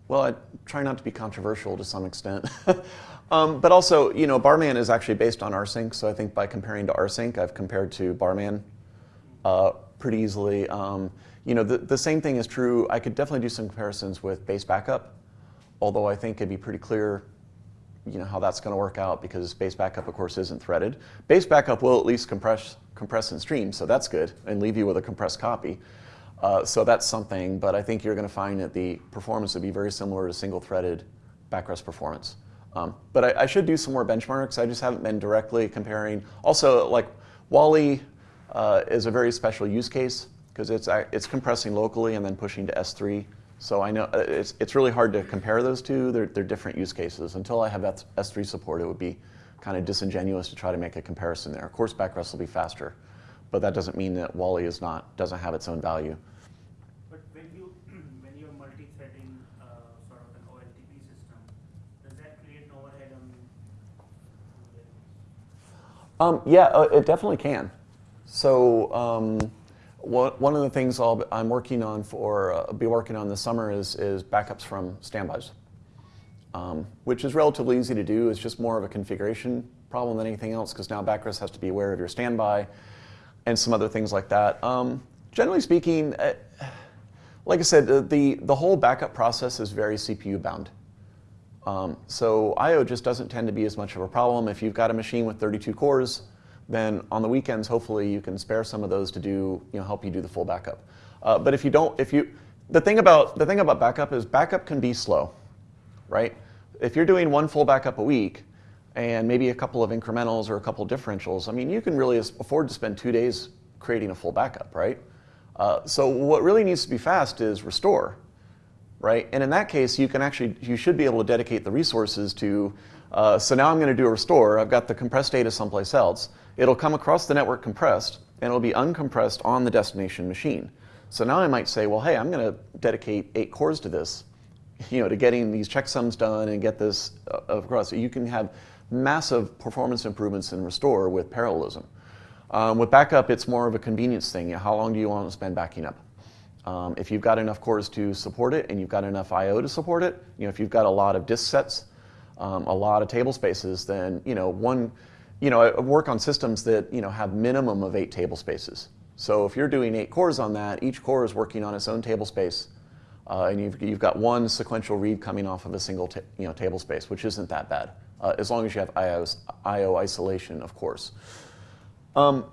well, I try not to be controversial to some extent. um, but also, you know, Barman is actually based on rsync, so I think by comparing to rsync, I've compared to Barman uh, pretty easily. Um, you know, the, the same thing is true. I could definitely do some comparisons with base backup, although I think it'd be pretty clear you know, how that's going to work out because base backup, of course, isn't threaded. Base backup will at least compress, compress and stream, so that's good, and leave you with a compressed copy. Uh, so that's something, but I think you're going to find that the performance would be very similar to single-threaded backrest performance. Um, but I, I, should do some more benchmarks. I just haven't been directly comparing. Also, like WAL-E uh, is a very special use case because it's, it's compressing locally and then pushing to S3. So I know uh, it's, it's really hard to compare those two. They're, they're different use cases. Until I have that S3 support, it would be kind of disingenuous to try to make a comparison there. Of course, backrest will be faster, but that doesn't mean that WAL-E is not, doesn't have its own value. But when you when you're multi-threading uh, sort of an OLTP system, does that create an overhead on? Um, yeah, uh, it definitely can. So um, one of the things i am working on for, uh, be working on this summer is, is backups from standbys, um, which is relatively easy to do. It's just more of a configuration problem than anything else because now Backrest has to be aware of your standby and some other things like that. Um, generally speaking, uh, like I said, the, the whole backup process is very CPU bound. Um, so I.O. just doesn't tend to be as much of a problem. If you've got a machine with 32 cores, then on the weekends, hopefully you can spare some of those to do, you know, help you do the full backup. Uh, but if you don't, if you, the thing about the thing about backup is backup can be slow, right? If you're doing one full backup a week, and maybe a couple of incrementals or a couple of differentials, I mean, you can really afford to spend two days creating a full backup, right? Uh, so what really needs to be fast is restore, right? And in that case, you can actually, you should be able to dedicate the resources to, uh, so now I'm going to do a restore. I've got the compressed data someplace else. It'll come across the network compressed, and it'll be uncompressed on the destination machine. So now I might say, well, hey, I'm going to dedicate eight cores to this, you know, to getting these checksums done and get this uh, across. So you can have massive performance improvements in restore with parallelism. Um, with backup, it's more of a convenience thing. You know, how long do you want to spend backing up? Um, if you've got enough cores to support it and you've got enough I.O. to support it, you know, if you've got a lot of disk sets, um, a lot of table spaces, then you know, one you know, I work on systems that you know have minimum of eight table spaces. So if you're doing eight cores on that, each core is working on its own table space, uh, and you've, you've got one sequential read coming off of a single you know, table space, which isn't that bad, uh, as long as you have I/O isolation, of course. Um,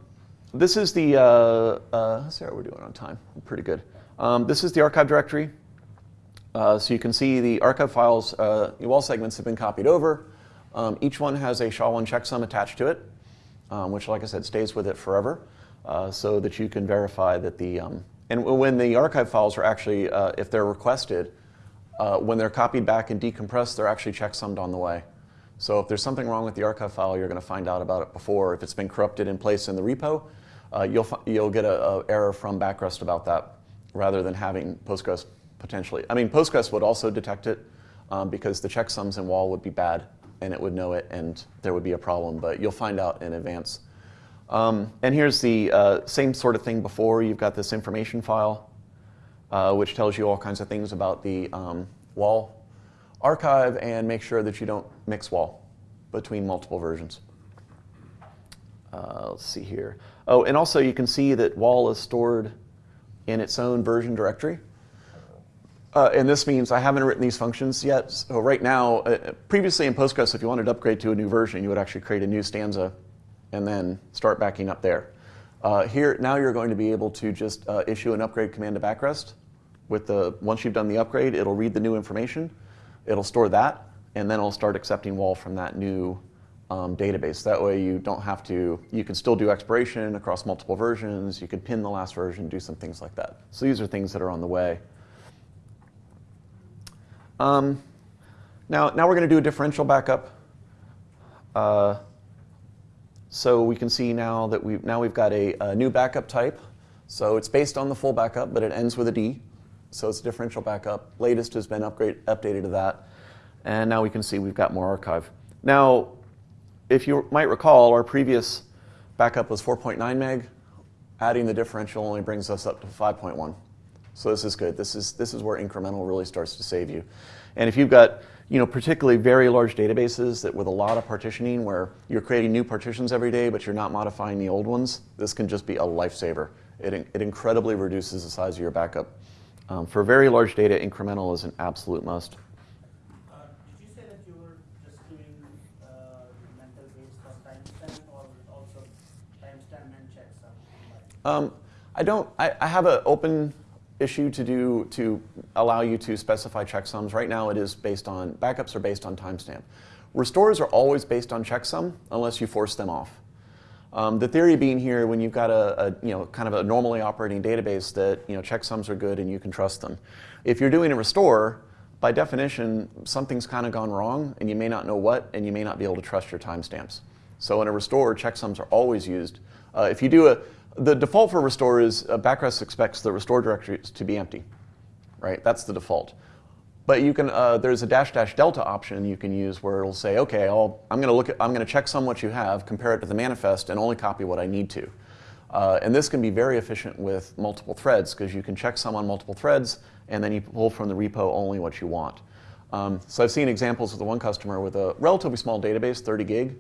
this is the, uh, uh, how we're doing on time. Pretty good. Um, this is the archive directory. Uh, so you can see the archive files, uh, WAL segments have been copied over. Um, each one has a SHA-1 checksum attached to it, um, which, like I said, stays with it forever, so that you can verify that the um, and when the archive files are actually, uh, if they're requested, uh, when they're copied back and decompressed, they're actually checksummed on the way. So if there's something wrong with the archive file, you're going to find out about it before. If it's been corrupted in place in the repo, uh, you'll, you'll get an error from Backrest about that rather than having Postgres potentially. I mean, Postgres would also detect it um, because the checksums in WAL would be bad and it would know it and there would be a problem, but you'll find out in advance. Um, and here's the uh, same sort of thing before. You've got this information file, uh, which tells you all kinds of things about the um, WAL archive and make sure that you don't mix WAL between multiple versions. Uh, let's see here. Oh, and also you can see that WAL is stored in its own version directory. Uh, and this means I haven't written these functions yet. So right now, uh, previously in Postgres, if you wanted to upgrade to a new version, you would actually create a new stanza and then start backing up there. Uh, here, now you're going to be able to just uh, issue an upgrade command to backrest. With the, once you've done the upgrade, it'll read the new information, it'll store that, and then it'll start accepting WAL from that new um, database. That way you don't have to, you can still do expiration across multiple versions, you can pin the last version, do some things like that. So these are things that are on the way. Um, now, now we're going to do a differential backup. Uh, so we can see now that we've, now we've got a, a, new backup type. So it's based on the full backup, but it ends with a D. So it's a differential backup. Latest has been upgrade, updated to that. And now we can see we've got more archive. Now, if you might recall, our previous backup was 4.9 meg. Adding the differential only brings us up to 5.1. So this is good. This is, this is where incremental really starts to save you. And if you've got you know, particularly very large databases that with a lot of partitioning where you're creating new partitions every day, but you're not modifying the old ones, this can just be a lifesaver. It, it incredibly reduces the size of your backup. Um, for very large data, incremental is an absolute must. Uh, did you say that you were just doing uh, mental based on timestamp or also timestamp and checksum? Um, I don't, I, I have an open issue to do to allow you to specify checksums. Right now it is based on, backups are based on timestamp. Restores are always based on checksum unless you force them off. Um, the theory being here, when you've got a, a, you know kind of a normally operating database, that you know checksums are good and you can trust them. If you're doing a restore, by definition, something's kind of gone wrong, and you may not know what, and you may not be able to trust your timestamps. So in a restore, checksums are always used. Uh, if you do a the default for restore is uh, Backrest expects the restore directory to be empty, right? That's the default. But you can, uh, there's a dash dash delta option you can use where it'll say, okay, I'll, I'm going to look at, I'm going to check some what you have, compare it to the manifest, and only copy what I need to. Uh, and this can be very efficient with multiple threads because you can check some on multiple threads, and then you pull from the repo only what you want. Um, so I've seen examples with the one customer with a relatively small database, 30 gig,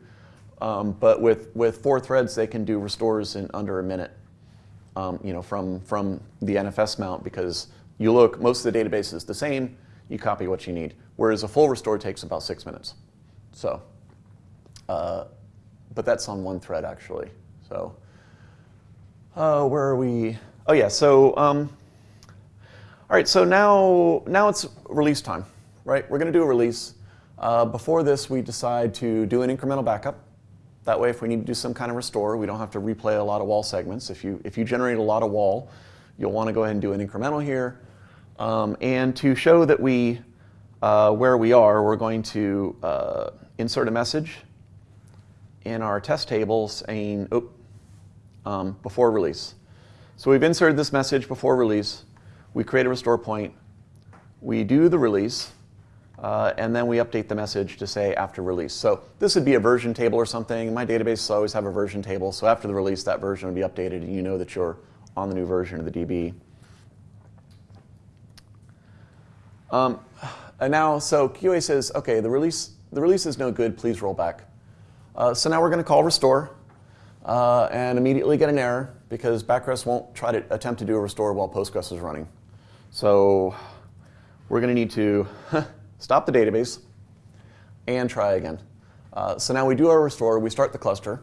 um, but with, with four threads, they can do restores in under a minute um, you know, from, from the NFS mount because you look, most of the database is the same, you copy what you need. Whereas a full restore takes about six minutes. So, uh, but that's on one thread actually. So, uh, where are we? Oh yeah, so, um, all right, so now, now it's release time, right? We're gonna do a release. Uh, before this, we decide to do an incremental backup. That way, if we need to do some kind of restore, we don't have to replay a lot of WAL segments. If you, if you generate a lot of WAL, you'll want to go ahead and do an incremental here. Um, and to show that we, uh, where we are, we're going to uh, insert a message in our test table saying, um, before release. So we've inserted this message before release. We create a restore point. We do the release. Uh, and then we update the message to say after release. So this would be a version table or something. My database always have a version table. So after the release, that version would be updated and you know that you're on the new version of the DB. Um, and now, so QA says, okay, the release, the release is no good, please roll back. Uh, so now we're going to call restore uh, and immediately get an error because Backrest won't try to attempt to do a restore while Postgres is running. So we're going to need to stop the database, and try again. Uh, so now we do our restore, we start the cluster,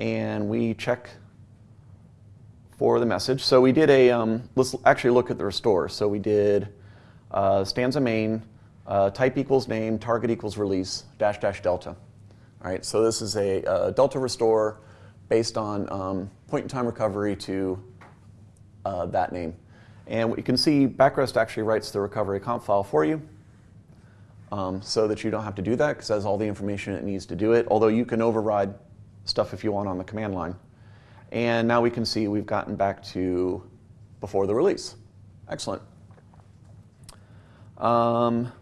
and we check for the message. So we did a, um, let's actually look at the restore. So we did uh, stanza main, uh, type equals name, target equals release, dash dash delta. All right, so this is a, a uh, delta restore based on um, point in time recovery to uh, that name. And what you can see, Backrest actually writes the recovery conf file for you um, so that you don't have to do that because it has all the information it needs to do it, although you can override stuff if you want on the command line. And now we can see we've gotten back to before the release. Excellent. Um,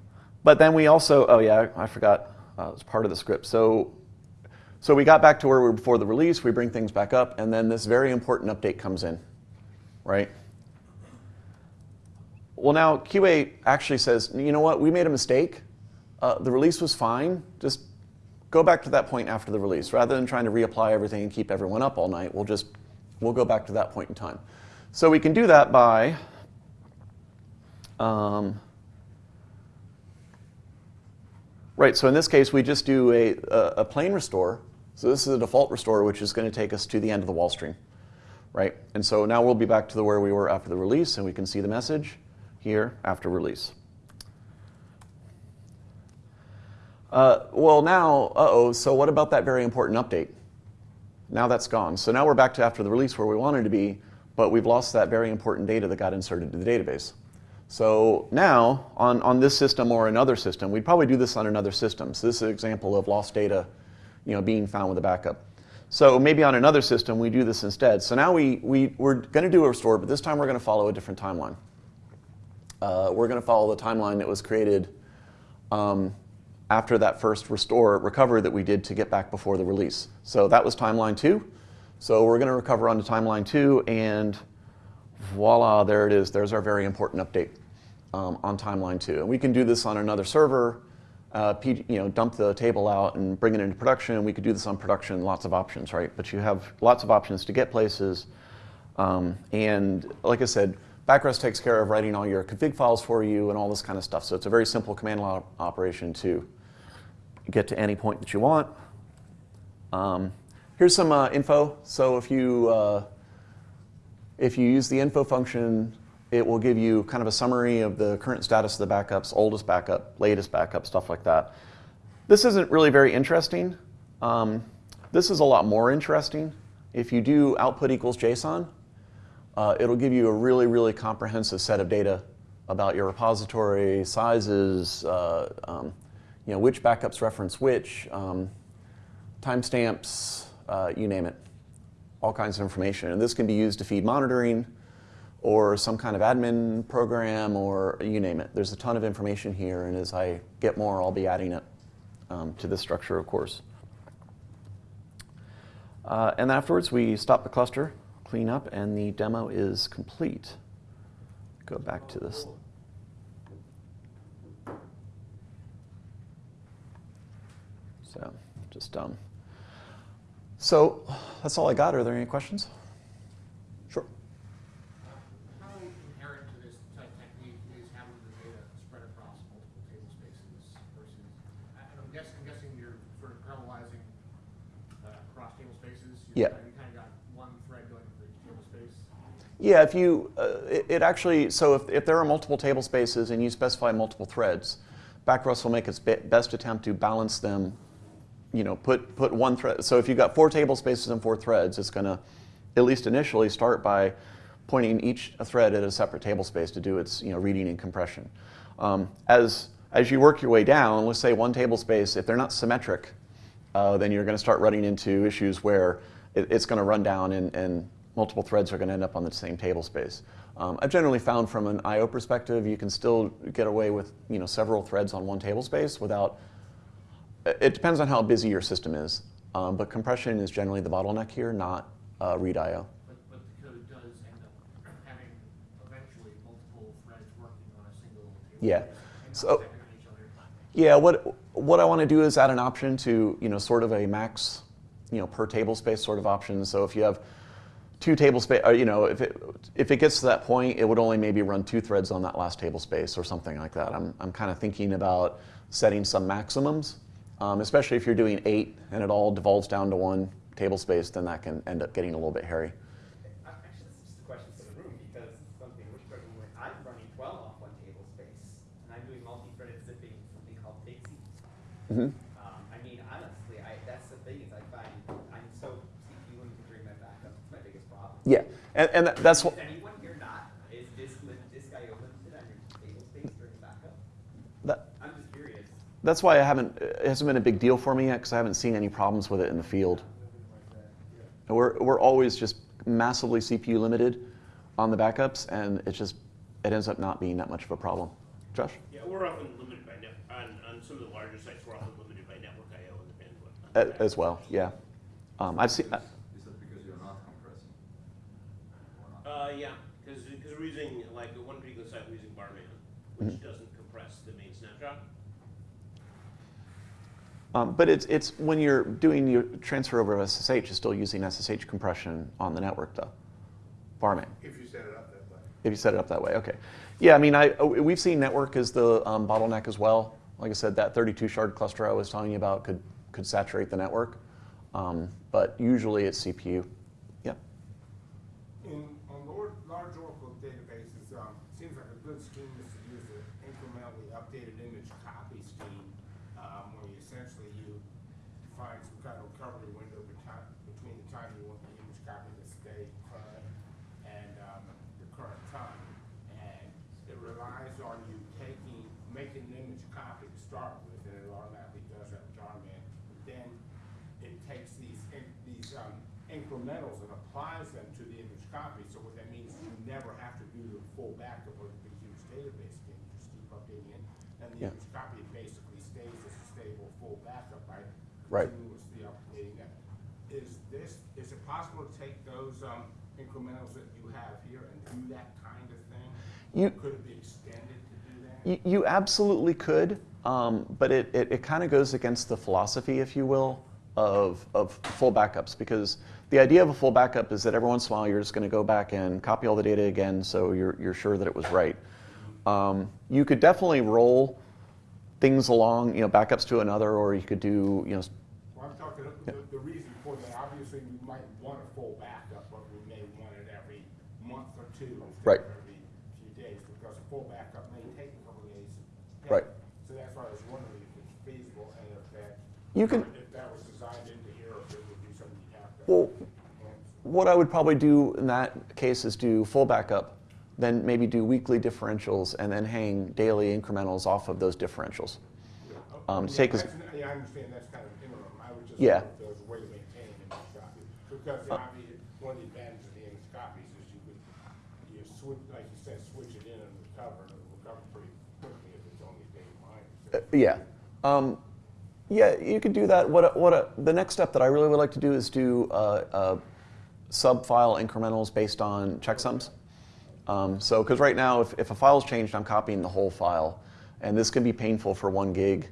but then we also, oh yeah, I forgot, uh, it's part of the script. So, so we got back to where we were before the release, we bring things back up, and then this very important update comes in, right? Well, now QA actually says, you know what, we made a mistake. Uh, the release was fine. Just go back to that point after the release. Rather than trying to reapply everything and keep everyone up all night, we'll just, we'll go back to that point in time. So we can do that by, um, right, so in this case, we just do a, a, plain restore. So this is a default restore, which is going to take us to the end of the WAL stream, right? And so now we'll be back to the where we were after the release, and we can see the message here after release. Uh, well, now, uh-oh, so what about that very important update? Now that's gone. So now we're back to after the release where we wanted to be, but we've lost that very important data that got inserted to the database. So now, on, on this system or another system, we'd probably do this on another system. So this is an example of lost data you know, being found with a backup. So maybe on another system, we do this instead. So now we, we, we're going to do a restore, but this time we're going to follow a different timeline. Uh, we're going to follow the timeline that was created um, after that first restore recovery that we did to get back before the release. So that was timeline two. So we're going to recover onto timeline two, and voila, there it is. There's our very important update um, on timeline two. And we can do this on another server, uh, you know, dump the table out and bring it into production. We could do this on production, lots of options, right? But you have lots of options to get places. Um, and like I said, Backrest takes care of writing all your config files for you and all this kind of stuff. So it's a very simple command line operation to get to any point that you want. Um, here's some uh, info. So if you, uh, if you use the info function, it will give you kind of a summary of the current status of the backups, oldest backup, latest backup, stuff like that. This isn't really very interesting. Um, this is a lot more interesting. If you do output equals JSON, uh, it'll give you a really, really comprehensive set of data about your repository, sizes, uh, um, you know, which backups reference which, um, timestamps, uh, you name it, all kinds of information. And this can be used to feed monitoring or some kind of admin program or you name it. There's a ton of information here, and as I get more, I'll be adding it um, to this structure, of course. Uh, and afterwards, we stop the cluster, clean up, and the demo is complete. Go back to this. So, just um. So that's all I got. Are there any questions? Sure. How inherent to this type technique is having the data spread across multiple table spaces versus, I- I'm guessing, I'm guessing you're sort of parallelizing uh, across table spaces? You- Yeah. You kind of got one thread going for each table space? Yeah, if you, uh, it, it actually, so if, if there are multiple table spaces and you specify multiple threads, Backrest will make its be- best attempt to balance them, you know, put, put one thread. So if you've got four table spaces and four threads, it's going to, at least initially, start by pointing each thread at a separate table space to do its, you know, reading and compression. Um, as, as you work your way down, let's say one table space, if they're not symmetric, uh, then you're going to start running into issues where it, it's going to run down and, and multiple threads are going to end up on the same table space. Um, I've generally found from an I/O perspective, you can still get away with you know several threads on one table space without. It depends on how busy your system is, um, but compression is generally the bottleneck here, not uh, read I/O. But, but the code does end up having eventually multiple threads working on a single table Yeah. So- not depending on each other. Yeah, what what I want to do is add an option to you know sort of a max, you know per table space sort of option. So if you have two table space, you know if it if it gets to that point, it would only maybe run two threads on that last table space or something like that. I'm I'm kind of thinking about setting some maximums, um, especially if you're doing eight and it all devolves down to one table space, then that can end up getting a little bit hairy. Uh, Actually, this is just a question for the room because something we're struggling with. I'm running 12 off one table space, and I'm doing multi-threaded zipping, something called Takesy. hmm Yeah, and, and that's what. that's why I haven't, it hasn't been a big deal for me yet because I haven't seen any problems with it in the field. We're, we're always just massively CPU limited on the backups and it just, it ends up not being that much of a problem. Josh? Yeah, we're often limited by, on, on some of the larger sites, we're often limited by network IO and the bandwidth. As well, yeah. Um, I've seen, yeah, because, we're using, like, the one particular site, we're using Barman, Mm-hmm. which doesn't compress the main snapshot. Um, but it's, it's when you're doing your transfer over of SSH, you're still using SSH compression on the network, though. Barman, If you set it up that way. if you set it up that way, okay. Yeah, I mean, I, uh, we've seen network as the um, bottleneck as well. Like I said, that 32 shard cluster I was telling you about could, could saturate the network. Um, but usually it's CPU. Yep. In, on large, large Oracle databases, um, seems like a good scheme is to use an incrementally copy scheme, um, where you essentially you find some kind of recovery window between, the time you want the image copy to stay current and, um, the current time. And it relies on you taking, making an image copy to start with, and it automatically does that with RMAN. Then it takes these, in- these um, incrementals and applies them to the image copy. So what that means is you never have to do the full backup of the huge database again, you just keep updating it. And the Yeah. image copy basically stays as a stable full backup by Right. continuously updating that. Is this, is it possible to take those um, incrementals that you have here and do that kind of thing? You- Could it be extended to do that? You, you absolutely could, um, but it, it, it kind of goes against the philosophy, if you will, of, of full backups because the idea of a full backup is that every once in a while you're just going to go back and copy all the data again so you're, you're sure that it was right. Um, you could definitely roll things along, you know, backups to another, or you could do, you know, s- Well, I'm talking, the, the reason for that, obviously, we might want a full backup, but we may want it every month or two instead Right. of every few days, because a full backup may take a couple of days. to Right. So that's why I was wondering if it's feasible, and if that. You can- If that was designed into here, if it would be something you have to. Well, what I would probably do in that case is do full backup, then maybe do weekly differentials, and then hang daily incrementals off of those differentials. Oh, um, yeah, take Yeah, I understand that's kind of interim, I would just. Yeah. wonder if There was a way to maintain copy, because the obvious, one of the advantages of the image copies is you could, you switch, like you said, switch it in and recover, and it'll recover pretty quickly if it's only day Uh, yeah. Um, yeah, you could do that. What, what the next step that I really would like to do is do uh, uh, sub-file incrementals based on checksums. Um, so, because right now, if, if a file's changed, I'm copying the whole file, and this can be painful for one gig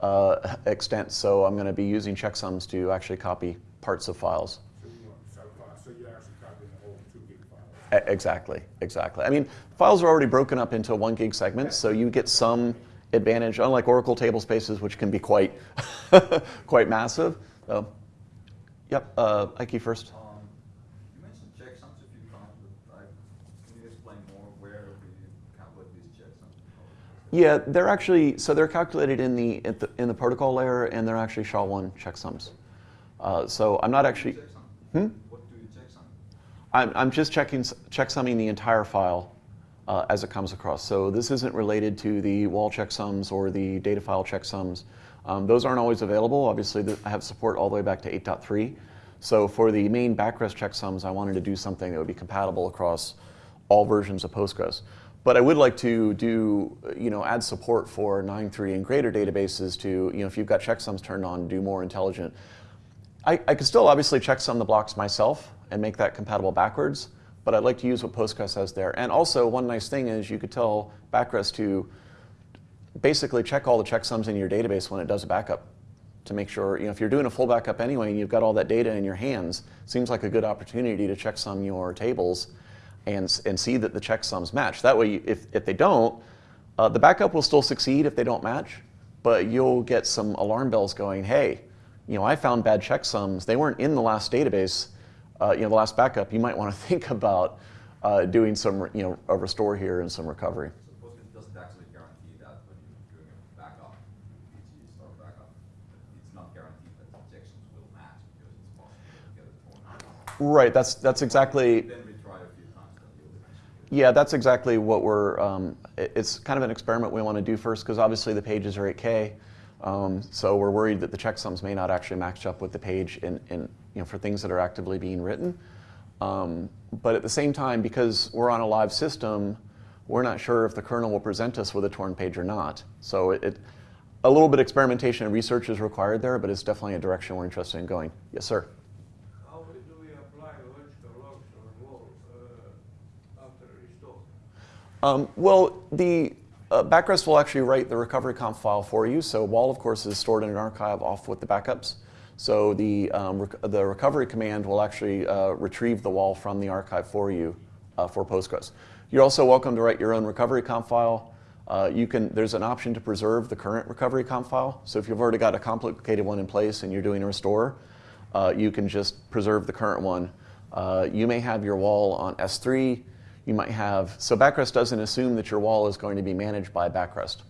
uh, extent. So, I'm going to be using checksums to actually copy parts of files. So you want sub-file, so you're actually copying the whole two gig file. Exactly, exactly. I mean, files are already broken up into one gig segments, so you get some advantage, unlike Oracle table spaces, which can be quite, quite massive. So, yep, uh, Ike first. Um, you mentioned checksums a few times, but I, can you explain more where we calculate these checksums? Yeah, they're actually so they're calculated in the, in the in the protocol layer, and they're actually SHA-1 checksums. Uh, so I'm not actually. Checksum? Hmm? What do you checksum? I'm, I'm just checking checksumming the entire file uh, as it comes across. So this isn't related to the WAL checksums or the data file checksums. Um, those aren't always available. Obviously, I have support all the way back to 8.3. So for the main backrest checksums, I wanted to do something that would be compatible across all versions of Postgres. But I would like to do, you know, add support for 9.3 and greater databases to, you know, if you've got checksums turned on, do more intelligent I, I could still obviously checksum the blocks myself and make that compatible backwards, but I'd like to use what Postgres has there. And also, one nice thing is you could tell Backrest to basically check all the checksums in your database when it does a backup to make sure, you know, if you're doing a full backup anyway and you've got all that data in your hands, seems like a good opportunity to checksum your tables and, and see that the checksums match. That way, if, if they don't, uh, the backup will still succeed if they don't match, but you'll get some alarm bells going, hey, you know, I found bad checksums. They weren't in the last database, uh, you know, the last backup. You might want to think about uh, doing some, you know, a restore here and some recovery. So Postgres doesn't actually guarantee that when you're doing a backup, PG start backup, it's not guaranteed that will match because it's possible to get it torn. Right. That's that's exactly. Then we try a few times, then you'll eventually. get it. Yeah, that's exactly what we're. Um, it's kind of an experiment we want to do first because obviously the pages are 8K. Um, so we're worried that the checksums may not actually match up with the page in, in, you know, for things that are actively being written. Um, but at the same time, because we're on a live system, we're not sure if the kernel will present us with a torn page or not. So it, it, a little bit of experimentation and research is required there, but it's definitely a direction we're interested in going. Yes, sir. How do we apply logical logs or WALs uh, after restore? Um, well, the uh, Backrest will actually write the recovery conf file for you. So WAL, of course, is stored in an archive off with the backups. So the, um, rec the recovery command will actually uh, retrieve the WAL from the archive for you uh, for Postgres. You're also welcome to write your own recovery conf file. Uh, you can, there's an option to preserve the current recovery conf file. So if you've already got a complicated one in place and you're doing a restore, uh, you can just preserve the current one. Uh, you may have your WAL on S3. You might have, so Backrest doesn't assume that your WAL is going to be managed by Backrest.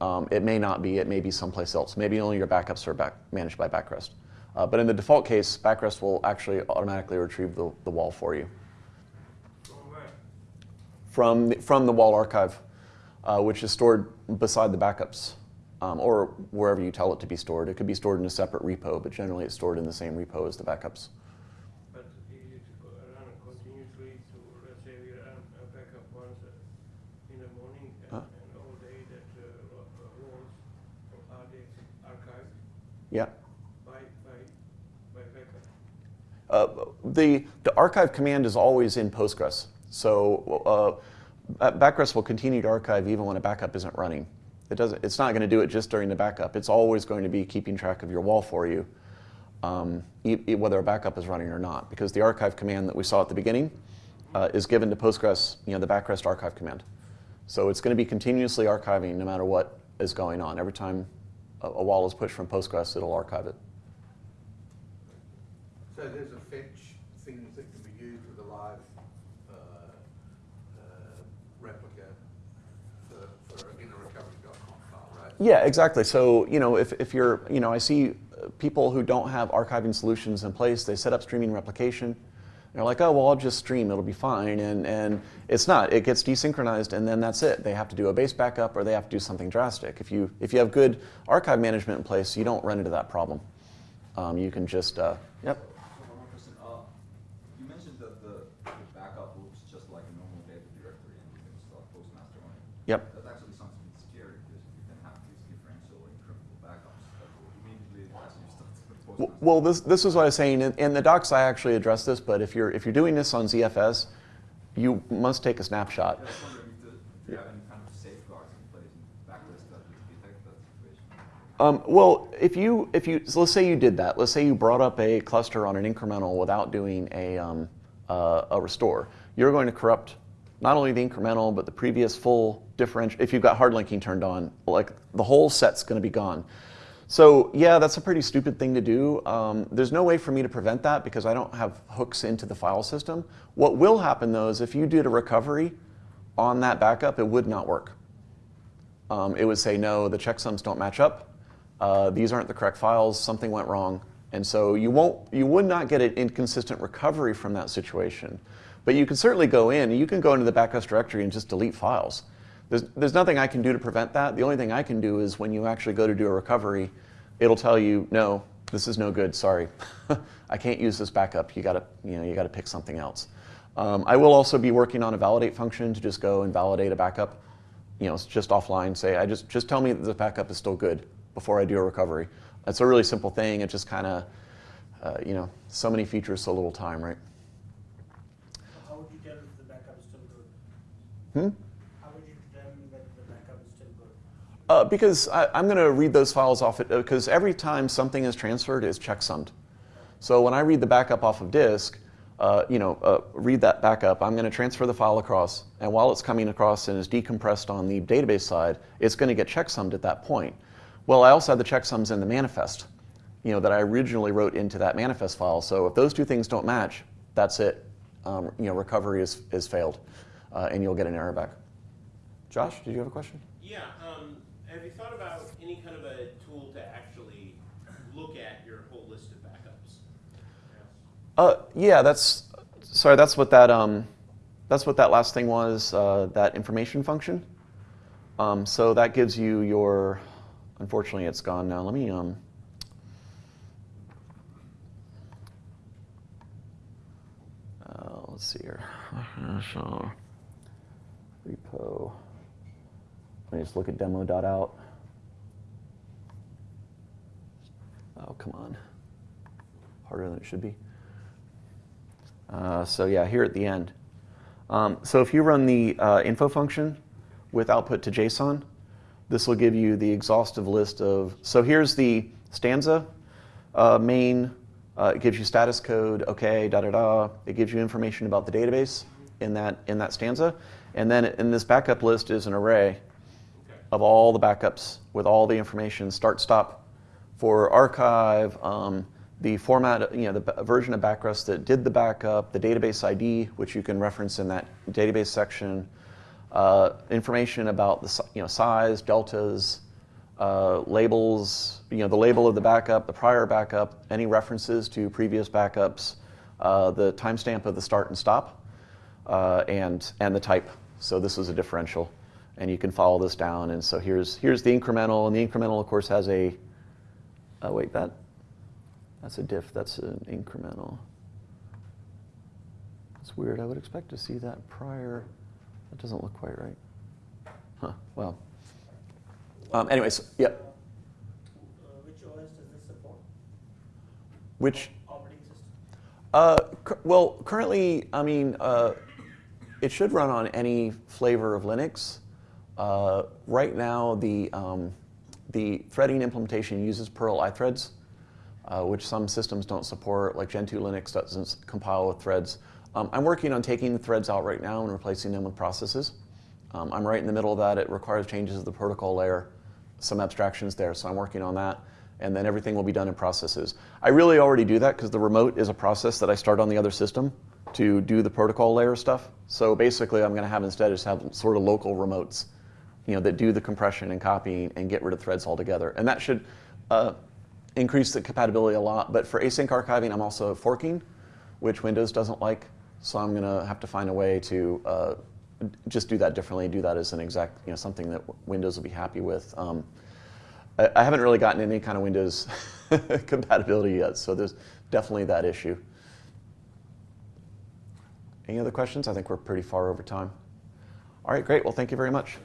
Um, it may not be, it may be someplace else. Maybe only your backups are back, managed by Backrest. Uh, but in the default case, Backrest will actually automatically retrieve the, the WAL for you From from the, from the WAL archive, uh, which is stored beside the backups, um, or wherever you tell it to be stored. It could be stored in a separate repo, but generally it's stored in the same repo as the backups. But it co- run continuously to, let's say we run a backup once uh, in the morning and, Huh? and all day that uh, uh, WALs are archived Yeah. by, by, by backup? Uh, the, the archive command is always in Postgres. So uh, Backrest will continue to archive even when a backup isn't running. It doesn't, it's not going to do it just during the backup. It's always going to be keeping track of your WAL for you, um, e- e- whether a backup is running or not. Because the archive command that we saw at the beginning uh, is given to Postgres, you know, the Backrest archive command. So it's going to be continuously archiving no matter what is going on. Every time a, a WAL is pushed from Postgres, it'll archive it. So there's a fetch things that can be used with a live uh, uh, replica for, for in a recovery.conf file, right? Yeah, exactly. So, you know, if, if you're, you know, I see people who don't have archiving solutions in place, they set up streaming replication. They're like, oh, well, I'll just stream, it'll be fine. And, and it's not. It gets desynchronized, and then that's it. They have to do a base backup or they have to do something drastic. If you, if you have good archive management in place, you don't run into that problem. Um, you can just, uh, person, you mentioned that the the backup looks just like a normal data directory and you can start Postmaster on yep. So Well, this, this is what I was saying. In, in the docs, I actually address this, but if you're, if you're doing this on ZFS, you must take a snapshot. I was wondering if, the, if you have any kind of safeguards in place in backrest that would detect that situation. Um, well, if you, if you, so let's say you did that. Let's say you brought up a cluster on an incremental without doing a, um, uh, a restore. You're going to corrupt not only the incremental, but the previous full differential. If you've got hard linking turned on, like the whole set's going to be gone. So yeah, that's a pretty stupid thing to do. Um, there's no way for me to prevent that because I don't have hooks into the file system. What will happen though is if you did a recovery on that backup, it would not work um, it would say, no, the checksums don't match up. Uh, these aren't the correct files. Something went wrong. And so you, won't, you would not get an inconsistent recovery from that situation. But you can certainly go in, you can go into the backup directory and just delete files. There's, there's nothing I can do to prevent that. The only thing I can do is when you actually go to do a recovery, it'll tell you, no, this is no good, sorry. I can't use this backup. You gotta, you know, you gotta pick something else. Um, I will also be working on a validate function to just go and validate a backup you know, just offline, say, I just, just tell me that the backup is still good before I do a recovery. It's a really simple thing. It just kind of, uh, you know, so many features, so little time, right? How would you tell if the backup is still good? Hmm? How would you determine that the backup is still good? Uh, because I, I'm going to read those files off, because every time something is transferred, it's checksummed. So when I read the backup off of disk, uh, you know, uh, read that backup, I'm going to transfer the file across, and while it's coming across and is decompressed on the database side, it's going to get checksummed at that point. Well, I also have the checksums in the manifest, you know, that I originally wrote into that manifest file. So if those two things don't match, that's it. Um, you know, recovery is, is failed, uh, and you'll get an error back. Josh, did you have a question? Yeah, thought about any kind of a tool to actually look at your whole list of backups? Uh, yeah, that's sorry. That's what that um, that's what that last thing was. Uh, that information function. Um, so that gives you your. unfortunately, it's gone now. Let me um. Uh, let's see here. Repo. Let me just look at demo.out. Oh, come on. Harder than it should be. Uh, so yeah, here at the end. Um, so if you run the uh, info function with output to JSON, this will give you the exhaustive list of, so here's the stanza uh, main, uh, it gives you status code, okay, da da da. It gives you information about the database in that, in that stanza. And then in this backup list is an array of all the backups with all the information, start, stop, for archive, um, the format, you know, the version of Backrest that did the backup, the database ID, which you can reference in that database section, uh, information about the you know size, deltas, uh, labels, you know, the label of the backup, the prior backup, any references to previous backups, uh, the timestamp of the start and stop, uh, and and the type. So this is a differential, and you can follow this down. And so here's here's the incremental, and the incremental, of course, has a. Oh wait, that that's a diff. That's an incremental. That's weird. I would expect to see that prior. That doesn't look quite right. Huh. Well. Um, anyways, yep. Uh, which OS does this support? Which Operating system? Uh, well, currently, I mean, uh, it should run on any flavor of Linux. Uh, right now, the um, the threading implementation uses Perl iThreads, uh, which some systems don't support. Like Gentoo Linux doesn't compile with threads. Um, I'm working on taking the threads out right now and replacing them with processes. Um, I'm right in the middle of that. It requires changes to the protocol layer, some abstractions there, so I'm working on that. And then everything will be done in processes. I really already do that because the remote is a process that I start on the other system to do the protocol layer stuff. So basically, I'm going to have instead just have sort of local remotes, you know, that do the compression and copying and get rid of threads altogether. And that should uh, increase the compatibility a lot. But for async archiving, I'm also forking, which Windows doesn't like. So I'm going to have to find a way to uh, just do that differently, do that as an exec, you know, something that Windows will be happy with. Um, I, I haven't really gotten any kind of Windows compatibility yet, so there's definitely that issue. Any other questions? I think we're pretty far over time. All right, great. Well, thank you very much.